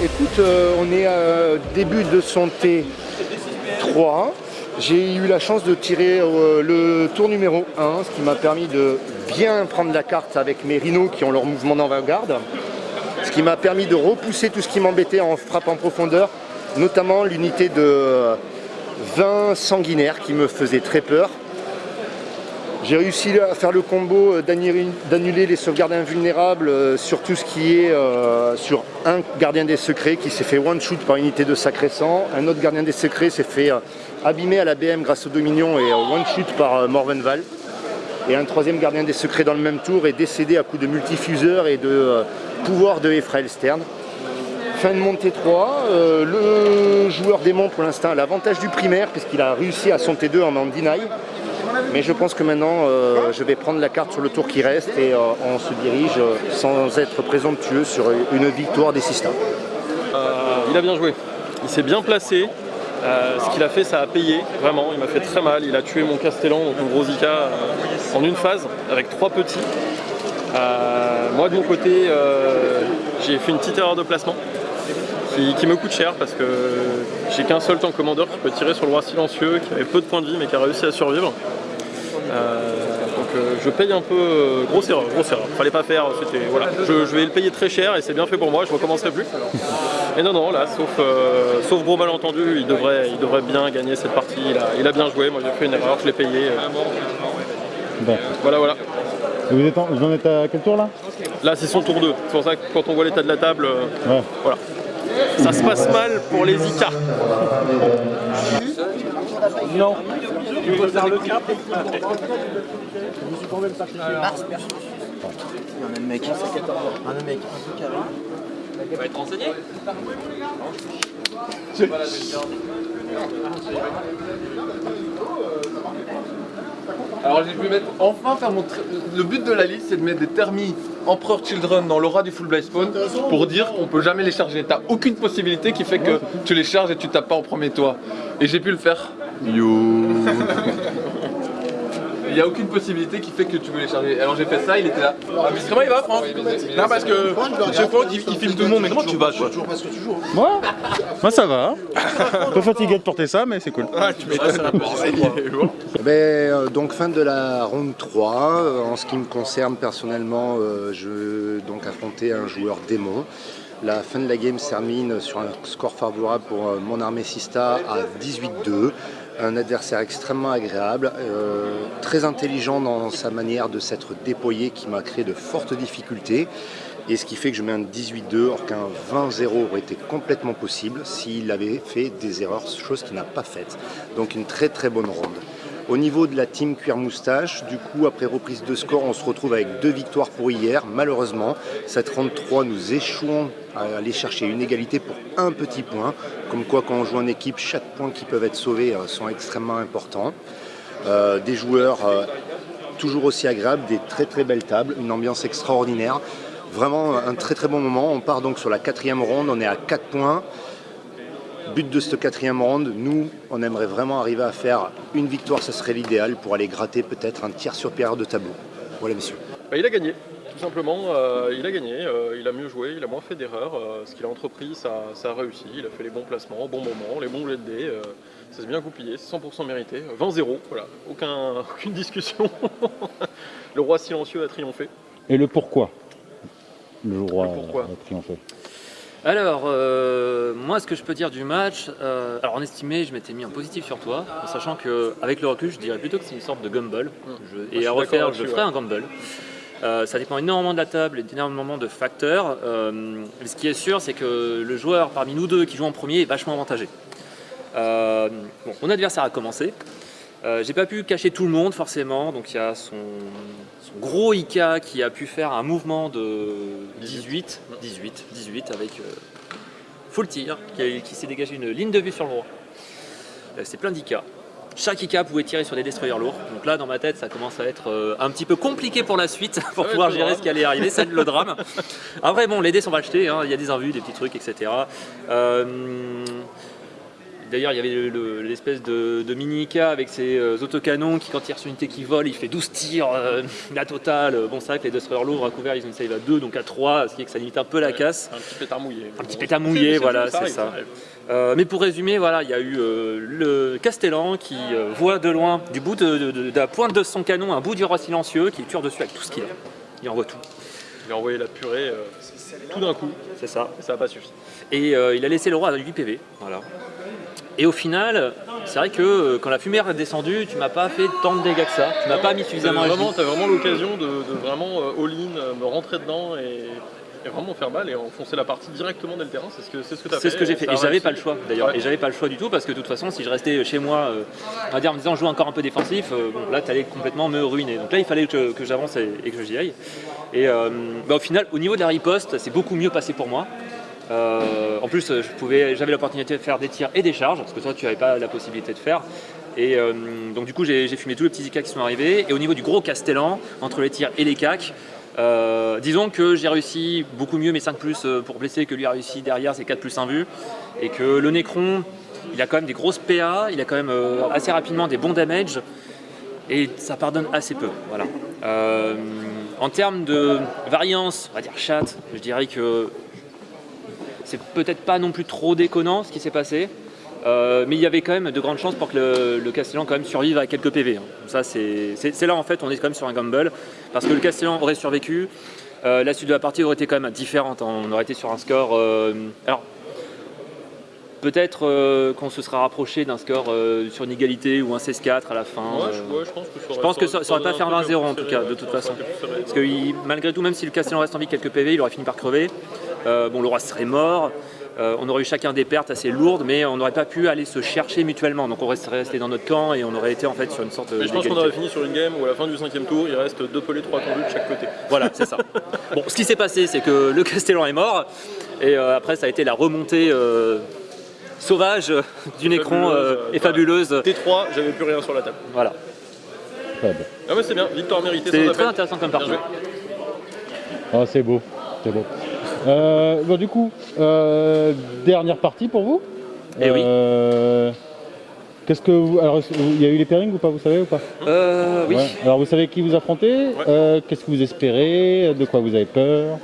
Écoute, euh, on est à début de son T3. J'ai eu la chance de tirer euh, le tour numéro 1, ce qui m'a permis de bien prendre la carte avec mes rhinos qui ont leur mouvement d'avant-garde. Ce qui m'a permis de repousser tout ce qui m'embêtait en frappe en profondeur, notamment l'unité de 20 sanguinaires qui me faisait très peur. J'ai réussi à faire le combo euh, d'annuler les sauvegardes invulnérables euh, sur tout ce qui est euh, sur un gardien des secrets qui s'est fait one shoot par unité de sacré sang, un autre gardien des secrets s'est fait abîmer à la BM grâce au Dominion et one shoot par Morvenval. Et un troisième gardien des secrets dans le même tour est décédé à coup de multifuseur et de pouvoir de Ephraël Stern. Fin de montée 3, euh, le joueur démon pour l'instant a l'avantage du primaire puisqu'il a réussi à son T2 en en deny. Mais je pense que maintenant euh, je vais prendre la carte sur le tour qui reste et euh, on se dirige euh, sans être présomptueux sur une victoire des Sistas. Il a bien joué, il s'est bien placé. Ce qu'il a fait, ça a payé, vraiment. Il m'a fait très mal. Il a tué mon Castellan, donc mon gros Zika, euh, en une phase, avec trois petits. Moi, de mon côté, j'ai fait une petite erreur de placement qui, qui me coûte cher parce que j'ai qu'un seul tank commandeur qui peut tirer sur le roi silencieux, qui avait peu de points de vie mais qui a réussi à survivre. Euh, donc euh, je paye un peu, euh, grosse erreur, grosse erreur. Fallait pas faire, c'était voilà. Je, je vais le payer très cher et c'est bien fait pour moi, je recommencerai plus. Mais non non là, sauf, sauf gros malentendu, il devrait, il devrait bien gagner cette partie. Il a, il a bien joué, moi j'ai fait une erreur, je l'ai payé. Bon. Voilà voilà. Et Vous, êtes en, vous en êtes à quel tour là? Là c'est son tour 2. C'est pour ça que quand on voit l'état de la table, Ouais. voilà. Ça se passe mal pour les ICA. non. Tu veux faire le cap Un mec. Un mec un peu carré. Tu vas être renseigné Alors j'ai pu mettre, enfin faire mon... Le but de la liste c'est de mettre des thermis Emperor Children dans l'aura du full blind spawn pour dire qu'on peut jamais les charger. T'as aucune possibilité qui fait que tu les charges et tu tapes pas au premier toit. Et j'ai pu le faire. Yo (laughs) Il n'y a aucune possibilité qui fait que tu veux les charger. Alors j'ai fait ça, il était là. Ah, mais comment il va Franck Non parce que chaque fois il, il filme tout le monde, mais comment tu vas quoi Moi Moi ça va. Un peu fatigué de porter ça, mais c'est cool. Ah tu m'étonnes. Eh ben, euh, donc fin de la ronde 3. Euh, En ce qui me concerne personnellement, euh, je vais donc affronter un joueur démon. La fin de la game se termine sur un score favorable pour mon armée Sista à 18-2. Un adversaire extrêmement agréable, euh, très intelligent dans sa manière de s'être déployé qui m'a créé de fortes difficultés. Et ce qui fait que je mets un 18-2 or qu'un 20-0 aurait été complètement possible s'il avait fait des erreurs, chose qu'il n'a pas faites. Donc une très très bonne ronde. Au niveau de la team Cuir Moustache, du coup, après reprise de score, on se retrouve avec deux victoires pour hier. Malheureusement, cette 33, nous échouons à aller chercher une égalité pour un petit point. Comme quoi, quand on joue en équipe, chaque point qui peut être sauvé euh, sont extrêmement importants. Euh, des joueurs euh, toujours aussi agréables, des très très belles tables, une ambiance extraordinaire. Vraiment un très très bon moment. On part donc sur la quatrième ronde, on est à 4 points. But de cette quatrième ronde, nous, on aimerait vraiment arriver à faire une victoire, ce serait l'idéal pour aller gratter peut-être un tiers supérieur de tableau. Voilà, messieurs. Bah, il a gagné, tout simplement. euh, il a gagné, euh, il a mieux joué, il a moins fait d'erreurs. euh, ce qu'il a entrepris, ça, ça a réussi. Il a fait les bons placements, au bon moment, les bons jets de dés. euh, ça s'est bien goupillé, c'est 100% mérité. 20-0, voilà, aucun, (laughs) aucune discussion. (laughs) le roi silencieux a triomphé. Et le pourquoi? Le roi pourquoi? a triomphé. Alors, euh, moi, ce que je peux dire du match, euh, alors en estimé, je m'étais mis en positif sur toi, en sachant que avec le recul, je dirais plutôt que c'est une sorte de gumball. Je- je et à refaire, je ferai ouais. un gumball. Euh, ça dépend énormément de la table et d'énormément de facteurs. Ce qui est sûr, c'est que le joueur parmi nous deux qui joue en premier est vachement avantagé. Bon, mon adversaire a commencé. J'ai pas pu cacher tout le monde forcément, donc il y a son gros Ika qui a pu faire un mouvement de 18, 18, 18 avec euh, full tir, qui, s'est dégagé une ligne de vue sur le roi. Euh, C'est plein d'Ika. Chaque Ika pouvait tirer sur des destroyers lourds. Donc là, dans ma tête, ça commence à être euh, un petit peu compliqué pour la suite, (laughs) pour pouvoir gérer drame. ce qui allait arriver. C'est le drame. (laughs) Après, bon, les dés sont achetés, hein, il y a des invus, des petits trucs, etc. Euh, D'ailleurs, il y avait le- le- l'espèce de, de mini-Ika avec ses euh, autocanons qui, quand il reçoit une unité qui vole, il fait 12 tirs, euh, la totale. Bon, c'est vrai que les destroyers lourds à couvert, ils ont une save à 2, donc à 3, ce qui est que ça limite un peu la casse. Un petit pétard mouillé. Un petit pétard mouillé, voilà, c'est ça. Euh, mais pour résumer, voilà, il y a eu euh, le Castellan qui euh, voit de loin, du bout de, de- de- de la pointe de son canon, un bout du roi silencieux qui tire dessus avec tout ce qu'il a. Il envoie tout. Il a envoyé la purée tout d'un coup. C'est ça. Et ça n'a pas suffi. Et il a laissé le roi à 8 PV. Voilà. Et au final, c'est vrai que euh, quand la fumée est descendue, tu m'as pas fait tant de dégâts que ça. Tu m'as pas mis suffisamment à vraiment, t'as vraiment l'occasion de, de vraiment euh, all-in, euh, me rentrer dedans et, et vraiment faire mal et enfoncer la partie directement dès le terrain. C'est ce que, c'est ce que t'as fait. C'est ce que j'ai fait. Et j'avais pas le choix d'ailleurs. Ouais. Et j'avais pas le choix du tout parce que de toute façon, si je restais chez moi, euh, on va dire en me disant je joue encore un peu défensif, euh, bon, là tu allais complètement me ruiner. Donc là, il fallait que, que j'avance et, et que j'y aille. Et bah, au final, au niveau de la riposte, c'est beaucoup mieux passé pour moi. Euh, en plus, pouvais, j'avais l'opportunité de faire des tirs et des charges, parce que toi, tu n'avais pas la possibilité de faire. Et euh, donc du coup, j'ai fumé tous les petits ICA qui sont arrivés. Et au niveau du gros Castellan, entre les tirs et les euh, disons que j'ai réussi beaucoup mieux mes 5 plus euh, pour blesser que lui a réussi derrière ses 4 plus 1 vue. Et que le Necron, il a quand même des grosses PA, il a quand même euh, assez rapidement des bons damage. Et ça pardonne assez peu. Voilà. Euh, en termes de variance, on va dire chat, je dirais que c'est peut-être pas non plus trop déconnant ce qui s'est passé. Euh, mais il y avait quand même de grandes chances pour que le, le Castellan quand même survive à quelques PV. hein. Ça c'est là en fait on est quand même sur un gamble parce que le Castellan aurait survécu. Euh, la suite de la partie aurait été quand même différente. hein. On aurait été sur un score. euh, alors peut-être euh, qu'on se sera rapproché d'un score euh, sur une égalité ou un 16-4 à la fin. Ouais, je, euh. ouais, je pense que ça Je aurait- pense que ça, ça aurait pas fait un truc 20-0 en tout cas, de toute façon. Parce que il- malgré tout, même si le Castellan reste en vie quelques PV, il aurait fini par crever. Euh, bon, le roi serait mort. Euh, on aurait eu chacun des pertes assez lourdes, mais on n'aurait pas pu aller se chercher mutuellement. Donc on resterait resté dans notre camp et on aurait été en fait sur une sorte Mais je pense qu'on aurait fini sur une game où à la fin du cinquième tour, il reste deux pelés, trois tendus de chaque côté. Voilà, c'est ça. (laughs) Bon, ce qui s'est passé, c'est que le Castellan est mort, et euh, après, ça a été la remontée euh, sauvage euh, du Nécron et fabuleuse. T3, j'avais plus rien sur la table. Voilà. Très bien. Ah ouais, c'est bien, victoire méritée. C'est très appel. intéressant comme Bien partie. joué. Ah, c'est beau, c'est beau. Euh, bon, du coup, euh, dernière partie pour vous. Eh oui. Euh, Qu'est-ce que vous. Alors, il y a eu les pairings ou pas, vous savez ou pas? Euh, oui. Ouais. Alors, vous savez qui vous affrontez? Euh, Qu'est-ce que vous espérez? De quoi vous avez peur?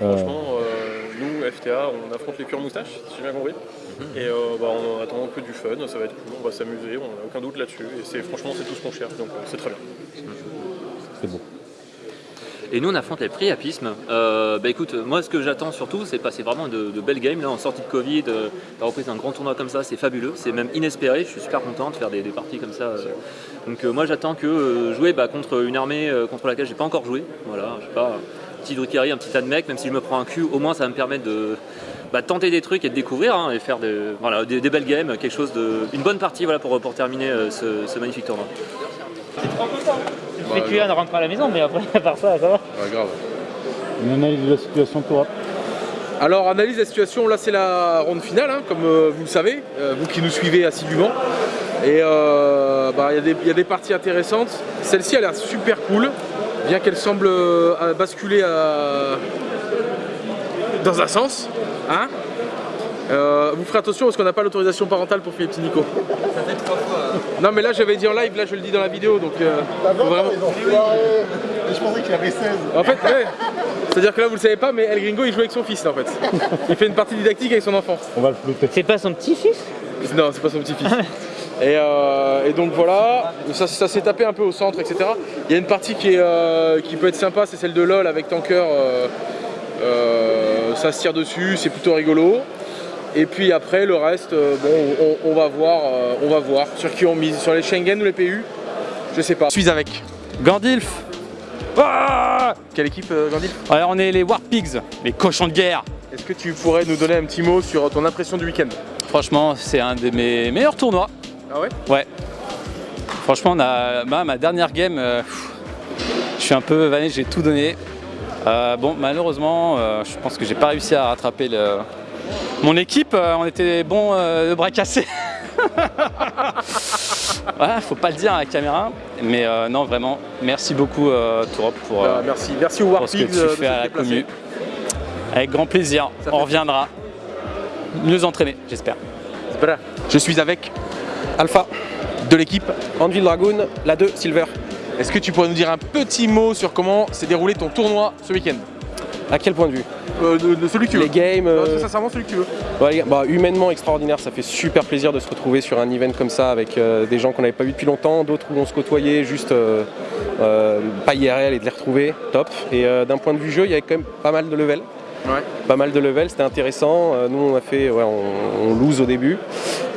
Bah, Franchement, euh, nous, FTA, on affronte les cure moustaches, si j'ai bien compris. Mhm. Et euh, bah, on attend que du fun, ça va être cool, on va s'amuser, on n'a aucun doute là-dessus. Et c'est franchement, c'est tout ce qu'on cherche, donc euh, c'est très bien. C'est beau. Et nous on affronte les priapismes. Euh, bah écoute, moi ce que j'attends surtout c'est passer vraiment de, de belles games là en sortie de Covid, euh, la reprise d'un grand tournoi comme ça, c'est fabuleux, c'est même inespéré, je suis super content de faire des, parties comme ça. euh. Donc euh, moi j'attends que euh, jouer bah, contre une armée contre laquelle j'ai pas encore joué. Voilà, je sais pas, un petit Drukhari, un petit Admec, même si je me prends un cul, au moins ça va me permettre de, bah, tenter des trucs et de découvrir hein, et faire des, voilà, des, belles games, quelque chose de, une bonne partie voilà, pour, terminer ce magnifique tournoi. Le PQA ne rentre pas à la maison, mais après, à part ça, ça va. Ouais, grave. Une analyse de la situation Tourap. Alors analyse la situation, là c'est la ronde finale, hein, comme euh, vous le savez, euh, vous qui nous suivez assidûment. Et euh, bah, il y, a des- il y a des parties intéressantes. Celle-ci a l'air super cool, bien qu'elle semble euh, basculer à- dans un sens. Hein Euh, vous ferez attention parce qu'on n'a pas l'autorisation parentale pour Philippe Nico. Ça fait trois fois. Non mais là j'avais dit en live, là je le dis dans la vidéo donc euh, vraiment... Je pensais qu'il avait 16. En fait, ouais. C'est-à-dire que là vous le savez pas mais El Gringo il joue avec son fils là, en fait. Il fait une partie didactique avec son enfant. On va le flouter. C'est pas son petit-fils? Non, c'est pas son petit-fils. Et, euh, et donc voilà, ça, ça s'est tapé un peu au centre, etc. Il y a une partie qui, est, euh, qui peut être sympa, c'est celle de LoL avec Tanker. euh, euh, ça se tire dessus, c'est plutôt rigolo. Et puis après, le reste, euh, bon, on, on va voir, euh, on va voir sur qui on mise, sur les Schengen ou les PU, je sais pas. Je suis avec. Gandilf Quelle équipe, euh, Gandhi Alors on est les War Pigs, les cochons de guerre. Est-ce que tu pourrais nous donner un petit mot sur ton impression du week-end? Franchement, c'est un de mes meilleurs tournois. Ah ouais? Ouais. Franchement, on a, ma, ma dernière game, euh, je suis un peu vanné, j'ai tout donné. Euh, bon, malheureusement, euh, je pense que j'ai pas réussi à rattraper le... mon équipe. euh, on était bons euh, de bras cassés. (laughs) voilà, faut pas le dire à la caméra. Mais euh, non, vraiment, merci beaucoup, euh, Tourop, pour, euh, Bah, merci, merci au pour ce que tu euh, de fais à la commu. Avec grand plaisir, Ça on reviendra. Mieux entraîné, j'espère. Voilà. Je suis avec Alpha, de l'équipe. Anvil Dragoon, la 2, Silver. Est-ce que tu pourrais nous dire un petit mot sur comment s'est déroulé ton tournoi ce week-end? À quel point de vue Euh, de, de celui que tu veux. Les games, euh, c'est sincèrement celui que tu veux. bah, humainement extraordinaire, ça fait super plaisir de se retrouver sur un event comme ça avec euh, des gens qu'on n'avait pas vus depuis longtemps, d'autres où on se côtoyait juste pas IRL et de les retrouver, top. Et d'un point de vue jeu, il y avait quand même pas mal de levels. Ouais. Pas mal de levels, c'était intéressant. Nous on a fait, ouais, on, on lose au début,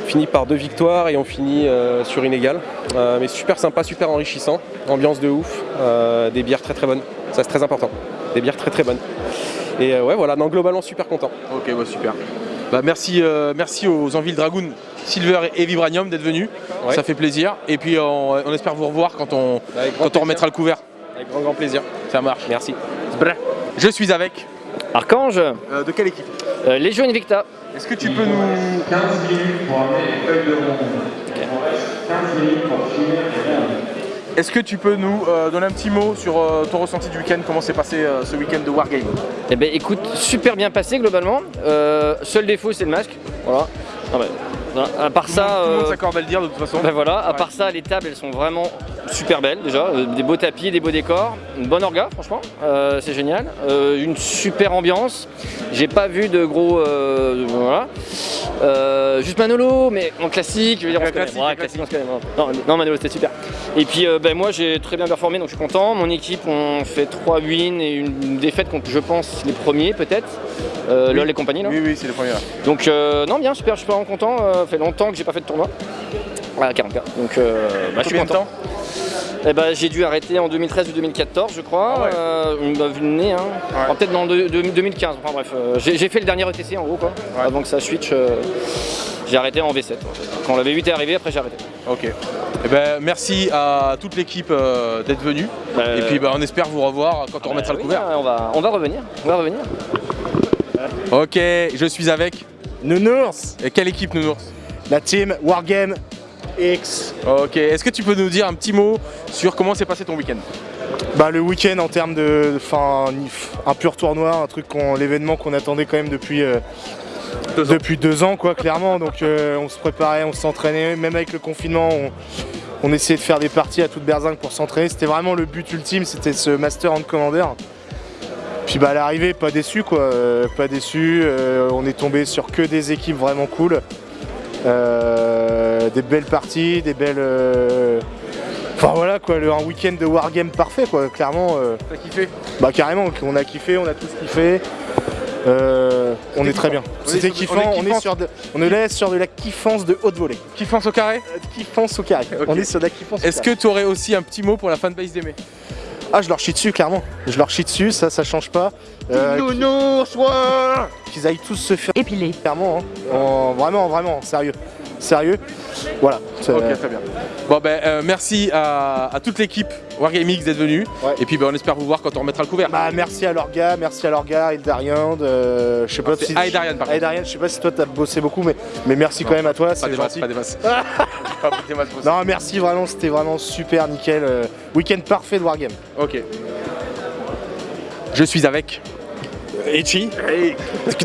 fini par deux victoires et on finit euh, sur une égale. Euh, mais super sympa, super enrichissant, ambiance de ouf, euh, des bières très très bonnes, ça c'est très important, des bières très très bonnes. Et euh, ouais voilà, non globalement super content. Ok, bah, super. Bah, merci, euh, merci aux Enville Dragoon, Silver et Vibranium d'être venus. Ouais. Ça fait plaisir. Et puis on, on espère vous revoir quand on, quand on remettra le couvert. Avec grand grand plaisir. Ça marche. Merci. Je suis avec. Archange, Euh, de quelle équipe euh, Légion Invicta. Est-ce que tu peux nous. 15 minutes pour amener les feuilles de Est-ce que tu peux nous euh, donner un petit mot sur euh, ton ressenti du week-end Comment s'est passé euh, ce week-end de Wargame? Eh ben écoute, super bien passé globalement. Seul défaut c'est le masque. Voilà. Non, mais, voilà, à part ça. monde- tout le monde euh, s'accorde à le dire de toute façon. ben voilà, à part ça, les tables elles sont vraiment super belles déjà. Euh, des beaux tapis, des beaux décors, une bonne orga franchement, Euh, c'est génial. Euh, une super ambiance. J'ai pas vu de gros. euh, voilà. Juste Manolo, mais en classique, je veux dire, on se connaît. classique, Ouais, classique, on se connaît. Non, non, Manolo c'était super. Et puis ben, moi j'ai très bien performé donc je suis content. Mon équipe on fait 3 wins et une défaite contre je pense les premiers peut-être. Oui. LOL et compagnie là. Oui, oui, c'est le premier. là. Donc non bien super, je suis vraiment content. Ça fait longtemps que j'ai pas fait de tournoi. À 40 Donc euh, bah, je suis content. temps Eh ben, j'ai dû arrêter en 2013 ou 2014 je crois. Ah ouais. Euh, bah, vu le nez, hein. Enfin, peut-être dans de- de- 2015. Enfin bref, euh, j'ai fait le dernier ETC en gros quoi. Avant que ça switch. euh, j'ai arrêté en V7. Quand la V8 est arrivée, après j'ai arrêté. Ok. Eh ben, merci à toute l'équipe euh, d'être venue. Et puis bah, on espère vous revoir quand on remettra le oui, couvert. on va, on va revenir. On va revenir. Ok, je suis avec Nounours. Et quelle équipe Nounours? La team Wargame X. Ok, est-ce que tu peux nous dire un petit mot sur comment s'est passé ton week-end? Bah, le week-end en termes de. Enfin, un pur tournoi, un truc qu'on, l'événement qu'on attendait quand même depuis. euh, depuis deux ans quoi clairement donc euh, on se préparait, on s'entraînait, même avec le confinement on, on essayait de faire des parties à toute berzingue pour s'entraîner, c'était vraiment le but ultime, c'était ce Master Hand Commander. Puis bah à l'arrivée pas déçu quoi, euh, pas déçu, on est tombé sur que des équipes vraiment cool. Euh, des belles parties, des belles. euh, Enfin voilà quoi, le- un week-end de wargame parfait quoi, clairement. euh, T'as kiffé? Bah carrément, on a kiffé, on a tous kiffé. Euh, on est très bien. C'était kiffant, on est on est, kiffant. sur de, on est là sur de la kiffance de haute volée. Kiffance au carré? Kiffance au carré. On est sur de la kiffance Est-ce que tu aurais aussi un petit mot pour la fanbase d'Aimé? Ah, je leur chie dessus, clairement. Je leur chie dessus, ça, ça change pas. Euh, soit Qu'ils aillent tous se faire épiler. Clairement, hein. En- vraiment, vraiment, sérieux. Sérieux. Voilà. c'est- Ok, très bien. Bon ben euh, merci à, à toute l'équipe Wargaming d'être venue. Et puis ben, on espère vous voir quand on remettra le couvert. Bah, merci à Lorga, merci à Lorga, Aïdarian, de... je sais pas c'est si... Aïdarian, par contre. Aïdarian, je sais pas si toi t'as bossé beaucoup, mais, mais merci quand même à toi, Pas c'est des masses, pas des masses. (laughs) Pas des masses. Non, merci vraiment, c'était vraiment super, nickel. euh, Week-end parfait de Wargame. Ok. Je suis avec. Echi.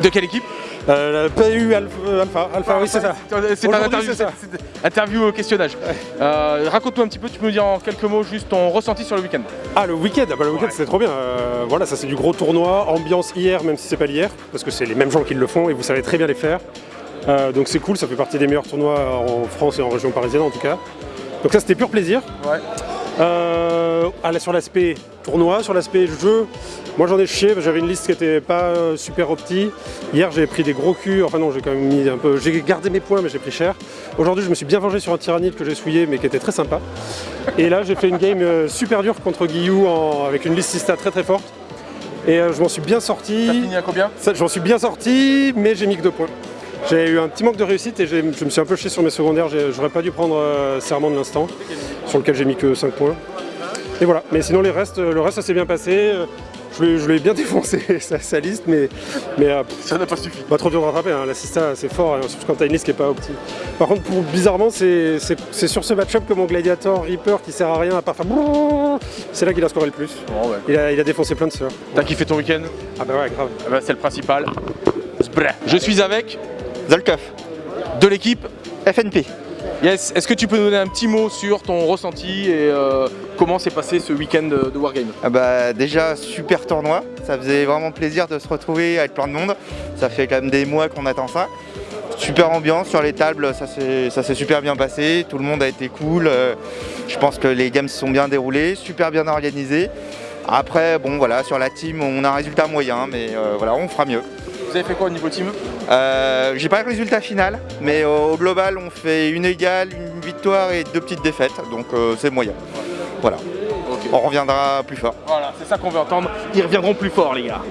De quelle équipe euh, la PU Alpha, Alpha, Alpha, oui c'est ça. C'est un interview, c'est c'est- c'est- au questionnage. Euh, Raconte-nous un petit peu, tu peux nous dire en quelques mots juste ton ressenti sur le week-end. Ah le week-end, ah bah, le week-end c'était trop bien. Euh, voilà, ça c'est du gros tournoi, ambiance hier, même si c'est pas l'hier, parce que c'est les mêmes gens qui le font et vous savez très bien les faire. Euh, donc c'est cool, ça fait partie des meilleurs tournois en France et en région parisienne en tout cas. Donc ça c'était pur plaisir. Ouais. Euh, sur l'aspect tournoi, sur l'aspect jeu, moi j'en ai chié, j'avais une liste qui était pas euh, super opti. Hier j'ai pris des gros culs, enfin non j'ai quand même mis un peu. J'ai gardé mes points mais j'ai pris cher. Aujourd'hui je me suis bien vengé sur un tyrannide que j'ai souillé mais qui était très sympa. Et là j'ai fait une game euh, super dure contre Guillou en- avec une liste Sista très très forte. Et je m'en suis bien sorti. T'as fini à combien? J'en suis bien sorti, mais j'ai mis que deux points. J'ai eu un petit manque de réussite et je me suis un peu chié sur mes secondaires. J'aurais pas dû prendre euh, Serment de l'instant, sur lequel j'ai mis que 5 points. Et voilà. Mais sinon, les restes, le reste, ça s'est bien passé. Je l'ai- je l'ai bien (laughs) défoncé, sa, sa liste, mais, mais euh, ça n'a pas suffi. Pas trop dur de rattraper. Hein. L'assista, c'est fort, hein, surtout quand t'as une liste qui est pas opti. Par contre, pour, bizarrement, c'est sur ce match-up que mon Gladiator Reaper, qui sert à rien à part faire c'est là qu'il a scoré le plus. il, a, il a défoncé plein de sœurs. T'as kiffé ton week-end? Ah bah ouais, grave. Ah bah, c'est le principal. Je suis avec Zolkov. De l'équipe FNP. Yes, est-ce que tu peux nous donner un petit mot sur ton ressenti et euh, comment s'est passé ce week-end de, Wargame? Ah bah déjà super tournoi, ça faisait vraiment plaisir de se retrouver avec plein de monde. Ça fait quand même des mois qu'on attend ça. Super ambiance sur les tables, ça s'est ça s'est super bien passé, tout le monde a été cool. Euh, Je pense que les games se sont bien déroulés, super bien organisés. Après bon voilà sur la team on a un résultat moyen mais euh, voilà on fera mieux. Vous avez fait quoi au niveau team Euh, J'ai pas le résultat final mais au, au global on fait une égale, une victoire et deux petites défaites donc euh, c'est moyen. Voilà. On reviendra plus fort. Voilà, c'est ça qu'on veut entendre. Ils reviendront plus fort, les gars.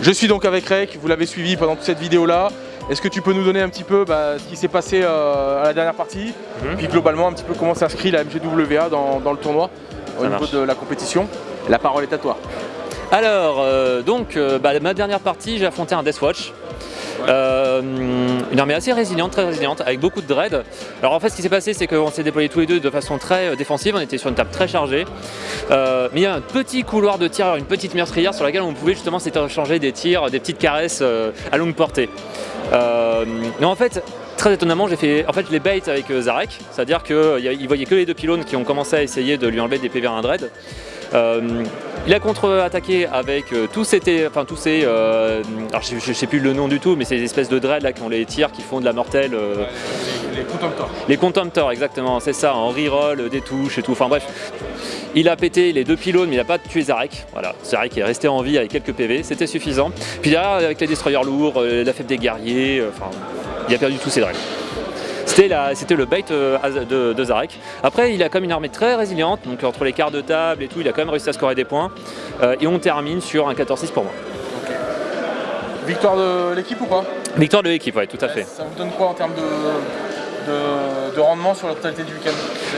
Je suis donc avec Rek, vous l'avez suivi pendant toute cette vidéo-là. Est-ce que tu peux nous donner un petit peu bah, ce qui s'est passé euh, à la dernière partie? Mhm. Puis globalement, un petit peu comment s'inscrit la MGWA dans, dans le tournoi au Ça niveau marche. de la compétition La parole est à toi. Alors, euh, donc, euh, bah, ma dernière partie, j'ai affronté un Deathwatch. Euh, une armée assez résiliente, très résiliente, avec beaucoup de dread. Alors en fait, ce qui s'est passé, c'est qu'on s'est déployés tous les deux de façon très euh, défensive. On était sur une table très chargée, Euh, mais il y a un petit couloir de tir, une petite meurtrière sur laquelle on pouvait justement s'échanger des tirs, des petites caresses euh, à longue portée. Mais en fait, très étonnamment, j'ai fait, en fait, je les bait avec Zarek, c'est-à-dire qu'il voyait que les deux pylônes qui ont commencé à essayer de lui enlever des PV à un dread. Euh, il a contre-attaqué avec euh, tous ces, enfin, tous ces euh, alors je, je sais plus le nom du tout, mais ces espèces de dreads là qui ont les tirs qui font de la mortelle. Les contemptors. les contemptors, exactement, c'est ça, en reroll, des touches et tout. Enfin bref, il a pété les deux pylônes, mais il n'a pas tué Zarek. Voilà, Zarek est resté en vie avec quelques PV, c'était suffisant. Puis derrière, avec les destroyers lourds, la fête des guerriers, enfin, il a perdu tous ses dreads. C'était le bait euh, de, de Zarek. Après, il a comme une armée très résiliente, donc entre les quarts de table et tout, il a quand même réussi à scorer des points. Euh, et on termine sur un 14-6 pour moi. Victoire de l'équipe ou pas? Victoire de l'équipe, ouais, tout à fait. Ça vous donne quoi en termes de, de- de rendement sur la totalité du week-end?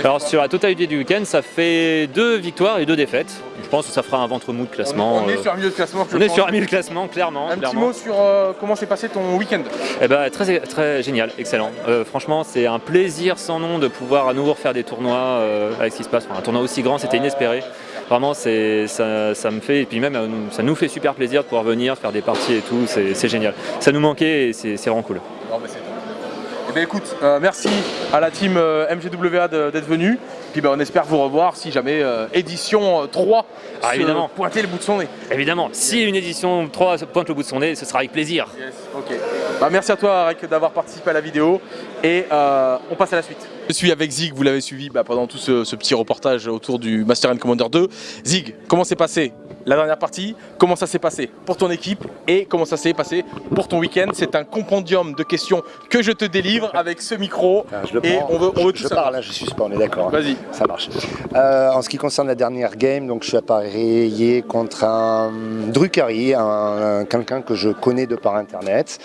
Alors sur la totalité du week-end, ça fait deux victoires et deux défaites. Je pense que ça fera un ventre mou de classement. On est euh, sur un milieu de classement. je on est sur un milieu de classement, clairement. Un petit mot sur euh, comment s'est passé ton week-end? Eh ben, très, très génial, excellent. Euh, franchement, c'est un plaisir sans nom de pouvoir à nouveau refaire des tournois euh, avec ce qui se passe. Enfin, un tournoi aussi grand, c'était inespéré. Vraiment, c'est, ça, ça me fait, et puis même, ça nous fait super plaisir de pouvoir venir faire des parties et tout, c'est, génial. Ça nous manquait et c'est, c'est vraiment cool. Non, mais bien écoute, euh, merci à la team euh, MGWA d'être venue. Puis ben, on espère vous revoir si jamais euh, édition euh, 3 Ah, se évidemment. pointer le bout de son nez. Évidemment, si une édition 3 pointe le bout de son nez, ce sera avec plaisir. Ok. Bah, merci à toi Arek d'avoir participé à la vidéo et euh, on passe à la suite. Je suis avec Zig, vous l'avez suivi bah, pendant tout ce, ce petit reportage autour du Master and Commander 2. Zig, comment s'est passé la dernière partie, comment ça s'est passé pour ton équipe et comment ça s'est passé pour ton week-end. C'est un compendium de questions que je te délivre avec ce micro Ah, Je le et prends. on veut, on veut je, tout je parle, là, je suis pas, on est d'accord. hein. Vas-y. Ça marche. Euh, en ce qui concerne la dernière game, donc je suis appareillé contre un Drucari, un, un- quelqu'un que je connais de par internet.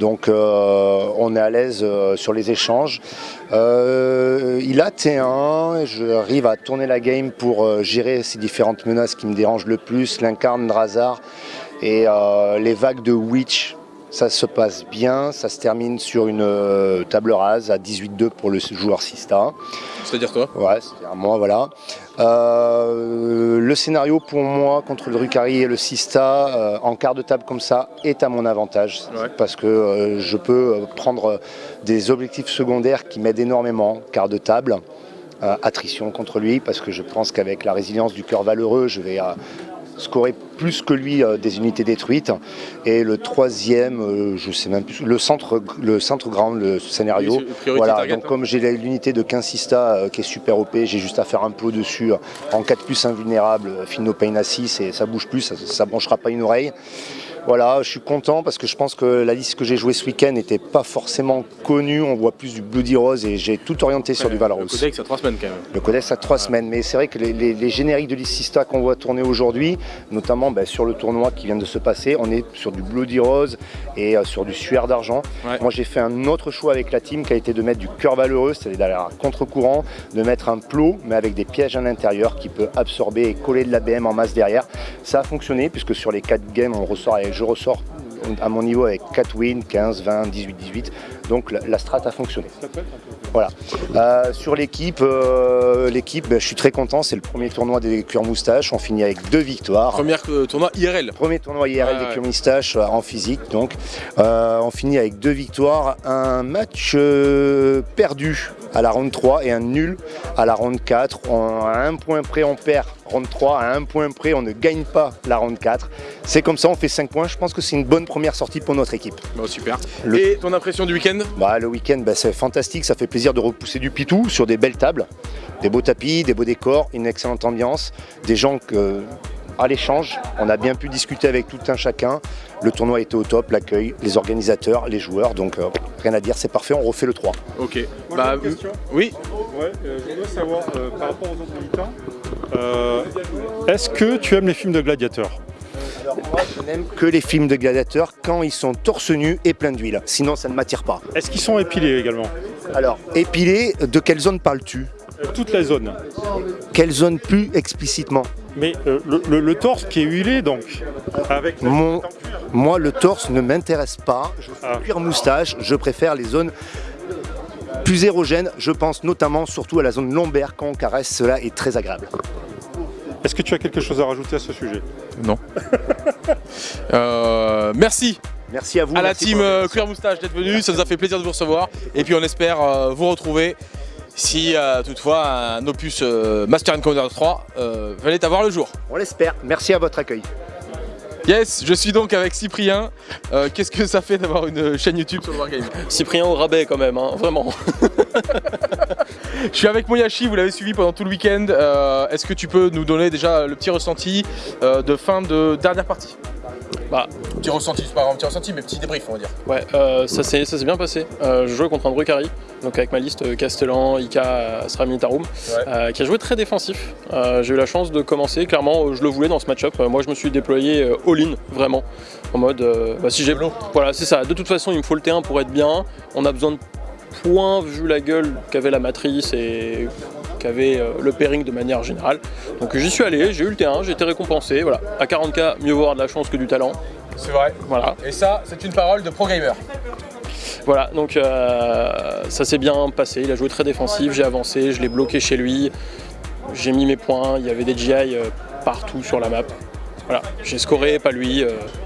Donc euh, on est à l'aise euh, sur les échanges. Il a T1, et j'arrive à tourner la game pour gérer ces différentes menaces qui me dérangent le plus, l'incarne, Drazar et euh, les vagues de Witch. Ça se passe bien, ça se termine sur une euh, table rase à 18-2 pour le joueur Sista. C'est-à-dire toi Ouais, c'est-à-dire moi, voilà. Euh, le scénario pour moi contre le Drucari et le Sista euh, en quart de table comme ça est à mon avantage parce que je peux prendre des objectifs secondaires qui m'aident énormément. Quart de table, attrition contre lui parce que je pense qu'avec la résilience du cœur valeureux, je vais scorer plus que lui euh, des unités détruites. Et le troisième, euh, je sais même plus, le centre, le centre grand, le scénario. Voilà, target, donc hein. comme j'ai l'unité de 15 Sista euh, qui est super OP, j'ai juste à faire un plot dessus en 4 plus invulnérable, euh, Fino Pain à 6 et ça bouge plus, ça, ça branchera pas une oreille. Voilà, je suis content parce que je pense que la liste que j'ai jouée ce week-end n'était pas forcément connue. On voit plus du Bloody Rose et j'ai tout orienté sur du Valorous. Le codex à trois semaines quand même. Le codex a trois semaines, mais c'est vrai que les, les- les génériques de l'Issista qu'on voit tourner aujourd'hui, notamment ben, sur le tournoi qui vient de se passer, on est sur du Bloody Rose et euh, sur du Suaire d'argent. Moi j'ai fait un autre choix avec la team qui a été de mettre du cœur valeureux, c'est-à-dire d'aller à contre-courant, de mettre un plot mais avec des pièges à l'intérieur qui peut absorber et coller de l'ABM en masse derrière. Ça a fonctionné puisque sur les 4 games on ressort avec- je ressors à mon niveau avec 4 wins, 15, 20, 18, 18. Donc la, la strat a fonctionné. Voilà. Euh, sur l'équipe, euh, l'équipe, ben, je suis très content. C'est le premier tournoi des cuir moustaches. On finit avec deux victoires. Premier euh, tournoi IRL. Premier tournoi IRL des cuir moustaches en physique. Donc, on finit avec deux victoires, un match perdu à la ronde 3 et un nul à la ronde 4. On- à un point près, on perd ronde 3. À un point près, on ne gagne pas la ronde 4. C'est comme ça, on fait 5 points. Je pense que c'est une bonne première sortie pour notre équipe. Bon, super. Le- Et ton impression du week-end? Bah, Le week-end, bah, c'est fantastique. Ça fait plaisir de repousser du pitou sur des belles tables, des beaux tapis, des beaux décors, une excellente ambiance, des gens que, à l'échange, on a bien pu discuter avec tout un chacun. Le tournoi était au top, l'accueil, les organisateurs, les joueurs. Donc, euh, rien à dire, c'est parfait. On refait le 3. Ok. Moi, Bah, une question. oui. Ouais, euh, je voudrais savoir, euh, par rapport aux autres militants, euh, est-ce que tu aimes les films de gladiateurs? Alors moi, je n'aime que les films de gladiateurs quand ils sont torse nu et pleins d'huile. Sinon, ça ne m'attire pas. Est-ce qu'ils sont épilés également? Alors, épilés, de quelle zone parles-tu? Euh, Toute la zone. Quelle zone plus explicitement? Mais euh, le, le- le torse qui est huilé donc, avec Mon- Moi, le torse ne m'intéresse pas. Je suis Ah. cuir moustache. Je préfère les zones plus érogènes. Je pense notamment surtout à la zone lombaire quand on caresse. Cela est très agréable. Est-ce que tu as quelque chose à rajouter à ce sujet? Non. Euh, merci Merci à vous. à la team euh. Cuir Moustache d'être venu, ça nous a fait plaisir de vous recevoir et puis on espère euh, vous retrouver si euh, toutefois un opus euh, Master and Commander 3 euh, venait avoir le jour. On l'espère. Merci à votre accueil. Yes, je suis donc avec Cyprien. Euh, Qu'est-ce que ça fait d'avoir une chaîne YouTube sur le Wargame? Cyprien au rabais quand même, hein, vraiment. Je suis avec Moyashi, vous l'avez suivi pendant tout le week-end. Euh, Est-ce que tu peux nous donner déjà le petit ressenti euh, de fin de dernière partie? Bah, Petit ressenti, c'est pas un petit ressenti, mais petit débrief, on va dire. Ouais, euh, ça s'est bien passé. Euh, je jouais contre un Drucari, donc avec ma liste euh, Castellan, Ika, Astra Militarum, euh, qui a joué très défensif. J'ai eu la chance de commencer, clairement, je le voulais dans ce match-up. Moi, je me suis déployé all-in, vraiment, en mode, bah, si j'ai Voilà, c'est ça. De toute façon, il me faut le T1 pour être bien. On a besoin de points vu la gueule qu'avait la matrice et qu'avait euh, le pairing de manière générale. Donc j'y suis allé, j'ai eu le T1, j'ai été récompensé. Voilà, à 40k, mieux vaut avoir de la chance que du talent. C'est vrai. Voilà. Et ça, c'est une parole de pro gamer. Voilà, donc euh, ça s'est bien passé. Il a joué très défensif, j'ai avancé, je l'ai bloqué chez lui, j'ai mis mes points, il y avait des GI euh, partout sur la map. Voilà, j'ai scoré, pas lui.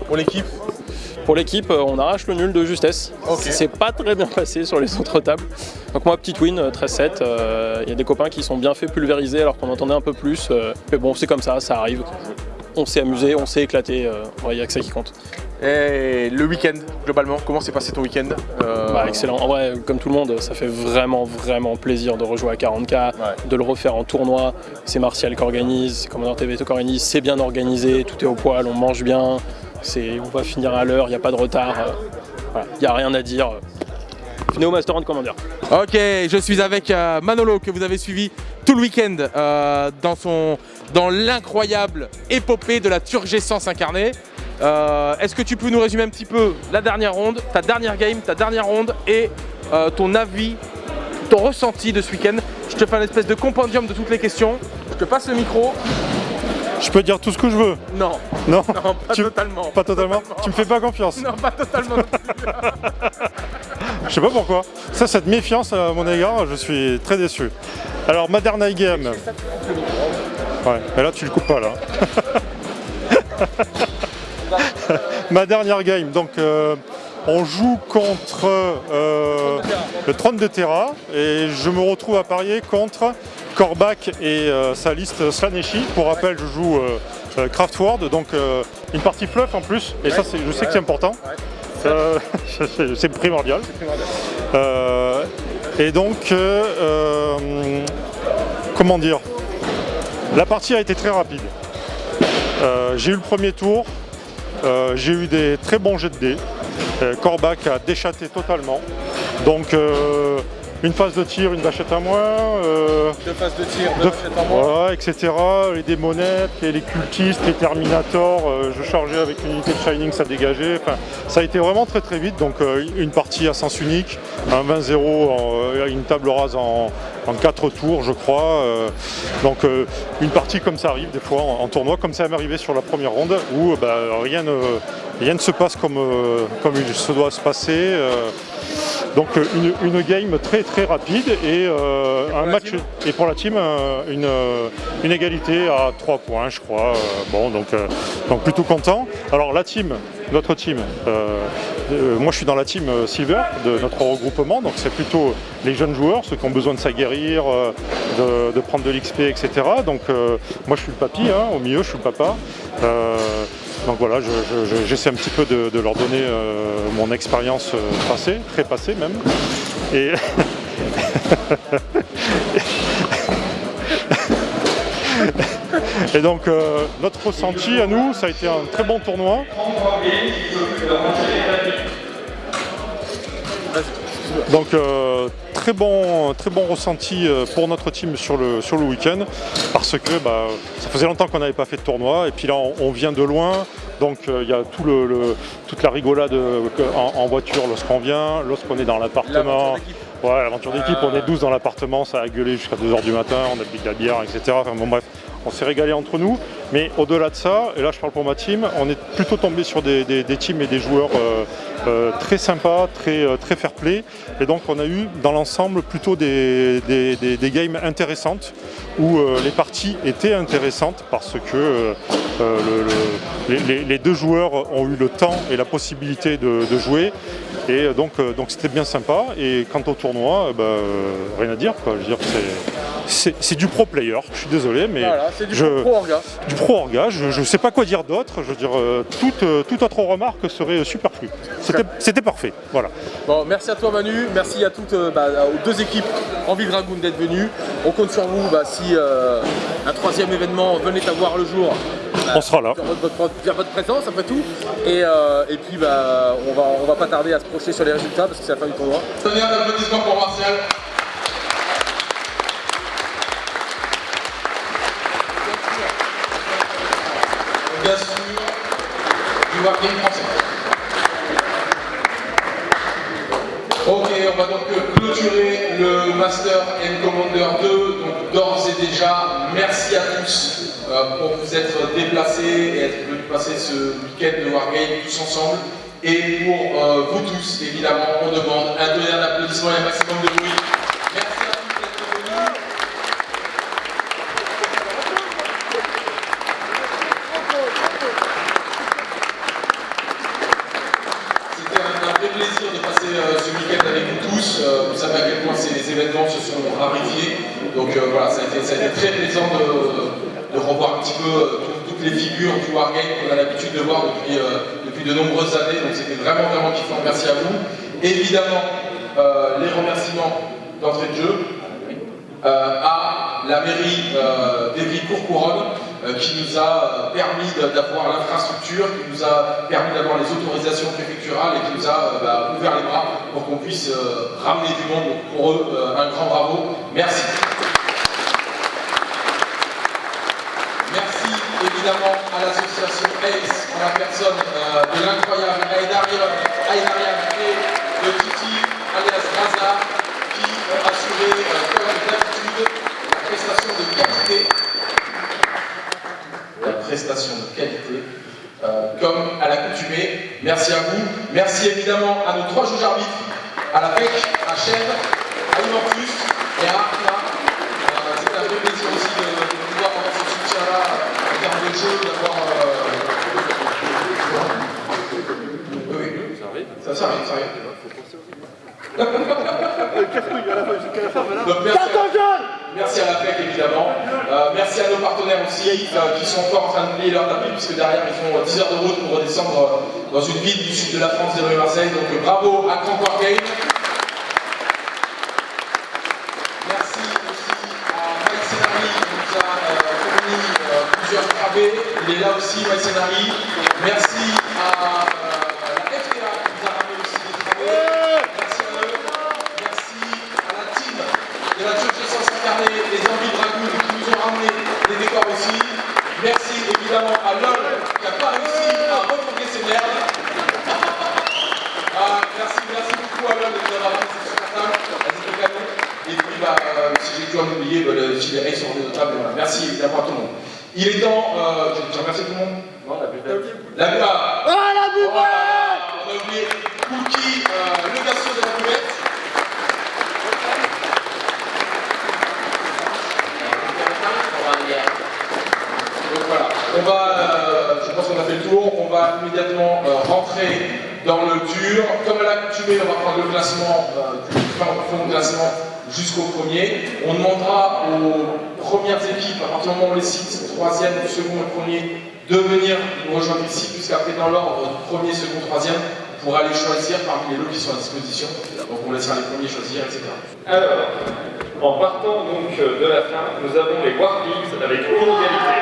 Pour l'équipe Pour l'équipe, euh, on arrache le nul de justesse. Ok. C'est pas très bien passé sur les autres tables. Donc moi, petite win, euh, 13-7. euh, Il y a des copains qui sont bien fait pulvériser alors qu'on entendait un peu plus. euh, mais bon, c'est comme ça, ça arrive. on s'est amusé, on s'est éclaté, euh, il n'y a que ça qui compte. Et le week-end, globalement, comment s'est passé ton week-end Euh, Bah, excellent. En vrai, comme tout le monde, ça fait vraiment, vraiment plaisir de rejouer à 40K, de le refaire en tournoi. C'est Martial qui organise, c'est Commodore TV qui organise, c'est bien organisé, tout est au poil, on mange bien, on va finir à l'heure, il n'y a pas de retard. euh, Il n'y a rien à dire. Venez au Master Commander. Ok, je suis avec euh, Manolo que vous avez suivi tout le week-end euh, dans, son- dans l'incroyable épopée de la Turgescence incarnée. Est-ce que tu peux nous résumer un petit peu la dernière ronde, ta dernière game, ta dernière ronde et ton avis, ton ressenti de ce week-end? Je te fais un espèce de compendium de toutes les questions. Je te passe le micro. Je peux dire tout ce que je veux Non. Non, Non, pas Tu- totalement. Pas totalement Tu me fais pas confiance Non, pas totalement. Je sais pas pourquoi. Ça, cette méfiance à mon égard, je suis très déçu. Alors, ma dernière game. Ouais, mais là, tu le coupes pas, là. (laughs) ma dernière game, donc euh, on joue contre euh, le trône de Terra et je me retrouve à parier contre Korvac et euh, sa liste Slaneshi. Pour rappel, je joue euh, euh, Craftword, donc euh, une partie fluff en plus, et ça, je sais que c'est important. Euh, (laughs) c'est- primordial. Euh, et donc, euh, euh, comment dire? La partie a été très rapide. Euh, j'ai eu le premier tour, euh, j'ai eu des très bons jets de dés. Euh, Corbac a déchaté totalement. Donc, euh, une phase de tir, une vachette à moins. euh, Deux phases de tir, deux deux- vachettes en moins. voilà, etc. Les démonettes, les, les cultistes, les Terminators, euh, je chargeais avec une unité de Shining, ça dégageait. Enfin, ça a été vraiment très très vite. Donc euh, une partie à sens unique, un 20-0, en, euh, une table rase en, en 4 tours, je crois. donc une partie comme ça arrive des fois en, en tournoi, comme ça m'est arrivé sur la première ronde, où bah, rien, ne, rien ne se passe comme, comme il se doit se passer. Donc euh, une, une game très très rapide et euh, un match et pour la team euh, une, une égalité à 3 points je crois. Bon donc, donc plutôt content. Alors la team, notre team, euh, euh, moi je suis dans la team Silver de notre regroupement, donc c'est plutôt les jeunes joueurs, ceux qui ont besoin de s'aguerrir, de, de prendre de l'XP, etc. Donc moi je suis le papy, hein, au milieu je suis le papa. Donc voilà, je- je- je- j'essaie un petit peu de, de leur donner euh, mon expérience euh, passée, très passée même. Et (laughs) Et donc euh, notre ressenti à nous, ça a été un très bon tournoi. Donc euh, très bon, très bon ressenti euh, pour notre team sur le, sur le week-end parce que bah, ça faisait longtemps qu'on n'avait pas fait de tournoi et puis là on, on vient de loin donc euh, il y a tout le, le- toute la rigolade euh, en, en voiture lorsqu'on vient, lorsqu'on est dans l'appartement. Ouais, l'aventure d'équipe, on est 12 dans l'appartement, ça a gueulé jusqu'à 2h du matin, on a bu de la bière, etc. Enfin bon bref, on s'est régalé entre nous. Mais au-delà de ça, et là je parle pour ma team, on est plutôt tombé sur des, des- des teams et des joueurs euh, très sympas, très, euh, très fair play. Et donc on a eu dans l'ensemble plutôt des, des- games intéressantes où euh, les parties étaient intéressantes parce que euh, euh, le- le- les, deux joueurs ont eu le temps et la possibilité de, jouer. Et euh, donc euh, c'était bien sympa. Et quant au tournoi, euh, bah, euh, rien à dire. Quoi. Je veux dire, c'est- c'est du pro player. Je suis désolé, mais Voilà, c'est du je- pro orga. du pro orga. Je ne sais pas quoi dire d'autre. Je veux dire, euh, toute, euh, toute autre remarque serait superflue. C'était- C'était parfait. Voilà. Bon, merci à toi Manu, merci à toutes euh, bah, aux deux équipes Envie Dragoon d'être venues. On compte sur vous bah, si euh, un troisième événement venait à voir le jour. bah, On sera là. Votre, votre- via votre présence après tout. Et, euh, et puis bah, on, va, on va pas tarder à se projeter sur les résultats parce que c'est la fin du tournoi. Donnez un applaudissement pour Martial. Bien sûr, du Wargame français. Ok, on va donc clôturer le Master and Commander 2. Donc d'ores et déjà, merci à tous euh, pour vous être déplacés et être venus passer ce week-end de Wargame tous ensemble. Et pour euh, vous tous, évidemment, on demande un tonnerre d'applaudissements et un maximum de bruit. Merci à tous d'être venus. C'était un, vrai plaisir de passer euh, ce week-end avec vous tous. Euh, vous savez à quel point ces événements se sont raréfiés. Donc euh, voilà, ça a, été, très plaisant de, revoir un petit peu toutes les figures du Wargame qu'on a l'habitude de voir depuis, depuis de nombreuses années. Donc c'était vraiment, vraiment kiffant. Merci à vous. Évidemment, les remerciements d'entrée de jeu à la mairie euh, d'Evry-Courcouronne euh, qui nous a permis d'avoir l'infrastructure, qui nous a permis d'avoir les autorisations préfecturales et qui nous a euh, bah, ouvert les bras pour qu'on puisse euh, ramener du monde. Pour eux, euh, un grand bravo. Merci. Merci évidemment à l'association ACE en la personne euh, de l'incroyable Aïdarian et de Titi alias Raza qui ont assuré, euh, comme d'habitude, la prestation de qualité. La prestation de qualité. euh, comme à l'accoutumée. Merci à vous. Merci évidemment à nos trois juges arbitres, à la PEC, à Chèvre, à Ivantus et à Arna. Euh, C'est un vrai plaisir aussi de, de pouvoir avoir ce soutien-là en termes de jeu, d'avoir. euh, Oui, oui. Ça arrive. Ça, ça arrive, ça arrive. Donc, merci, à, merci à la PEC évidemment. Euh, merci à nos partenaires aussi euh, qui sont encore en train de plier leur tapis puisque derrière ils font euh, 10 heures de route pour redescendre euh, dans une ville du sud de la France, des rues Marseille. Donc euh, bravo à Corps Game. Merci aussi à Mike Senari qui nous a euh, fourni euh, plusieurs travées. Il est là aussi, Mike Senari. Merci à euh, la FTA qui nous a ramené aussi des travées. Merci à eux. Merci à la team de la Church Essence incarnée, les Envies Dragoon qui nous ont ramené des décors aussi. Merci évidemment à LOL qui n'a pas réussi à refourguer ses merdes. Ah, merci, merci beaucoup à LOL de nous avoir table. Elles étaient canon. Et puis, bah, euh, si j'ai dû en oublier, bah, le gilet sur les tables. Voilà. Merci évidemment à tout le monde. Il est temps. Euh, j'ai j'ai remercié tout le monde Non, la buvette. La buvette. Ah, la buvette On a oublié Cookie, euh, le garçon de la buvette. Donc voilà, on va, euh, je pense qu'on a fait le tour, on va euh, rentrer dans le dur. Comme à l'accoutumée, on va prendre le classement euh, du de classement jusqu'au premier. On demandera aux premières équipes, à partir du moment où les cite, troisième, second et premier, de venir nous rejoindre ici, puisqu'après dans l'ordre premier, second, troisième, on pourra aller choisir parmi les lots qui sont à disposition. Donc on laissera les premiers choisir, etc. Alors, en partant donc euh, de la fin, nous avons les Warpigs avec une égalité.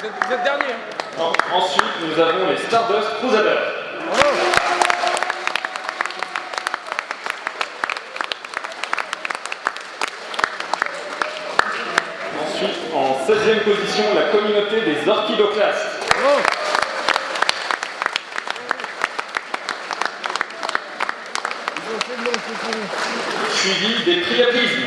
Vous êtes dernier. En- Ensuite, nous avons les Stardust Crusaders. Ensuite, en 16e position, la communauté des Orchidoclastes. Suivi des Priapismes.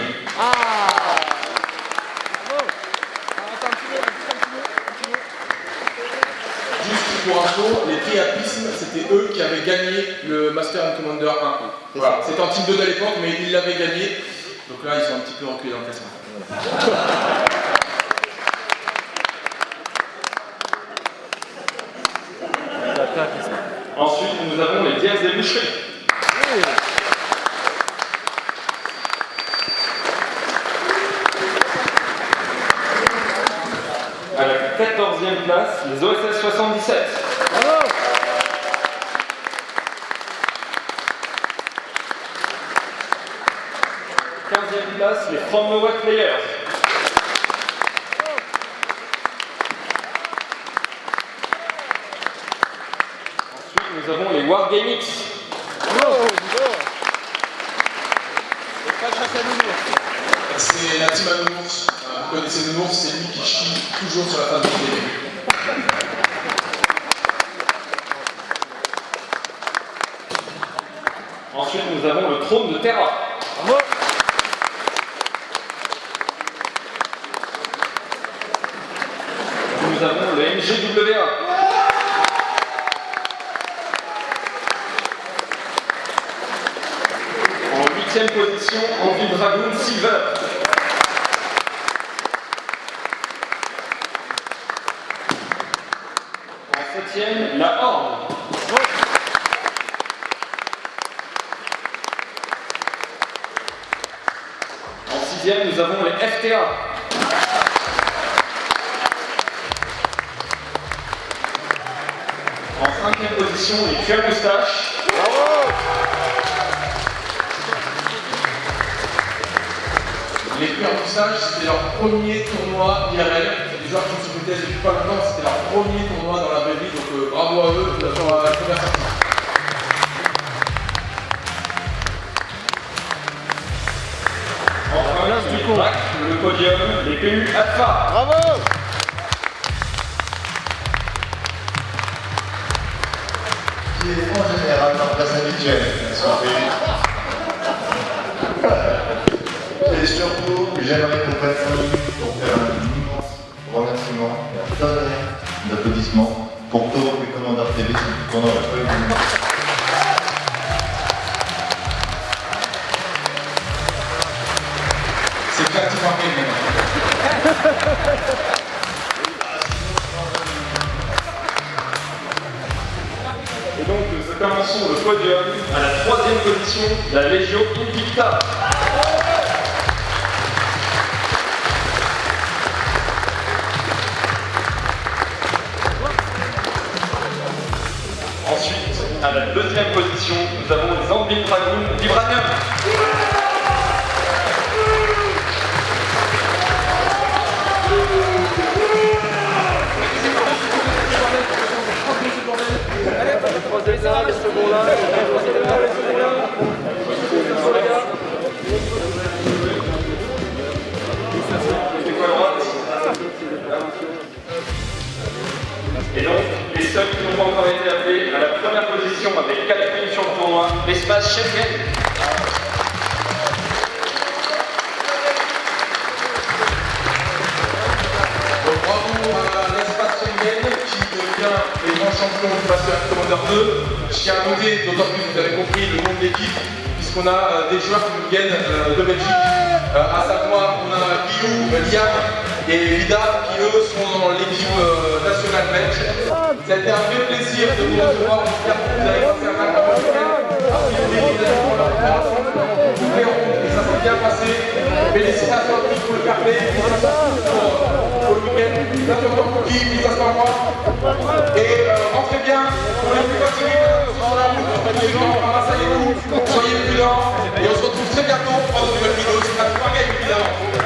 Juste pour info, les priapismes, c'était eux qui avaient gagné le Master and Commander 1. Voilà, c'était en team 2 à l'époque, mais ils l'avaient gagné. Donc là, ils sont un petit peu reculés dans le classement. Ensuite, nous avons les Diaz des Boucheries. À la 14e place, les OSS 77. e les From Nowhere Players. Ensuite, nous avons les Wargamix. Podium à la troisième position, la Legio Invicta. Ensuite, à la deuxième position, nous avons les Anvil Dragoon Vibranium. Et donc, les seuls qui n'ont pas encore été appelés à la première position avec 4 points sur le tournoi, l'espace Schengen. Champions du Master Commander 2. Je tiens à noter, d'autant plus vous avez compris le nom de l'équipe, puisqu'on a euh, des joueurs qui nous viennent euh, de Belgique, Euh, à savoir on a Guillaume, Liam et Vida qui eux sont dans l'équipe euh, nationale belge. Ça a été un vrai plaisir de vous recevoir, j'espère que vous avez passé un bon week-end. A priori, ils étaient pour leur opération, et ça s'est bien passé. Félicitations à tous pour le le et euh, rentrez bien, on est plus fatigué, sur la route, ramassez les coups, soyez prudents, et on se retrouve très bientôt pour une nouvelle vidéo, c'est la soirée évidemment.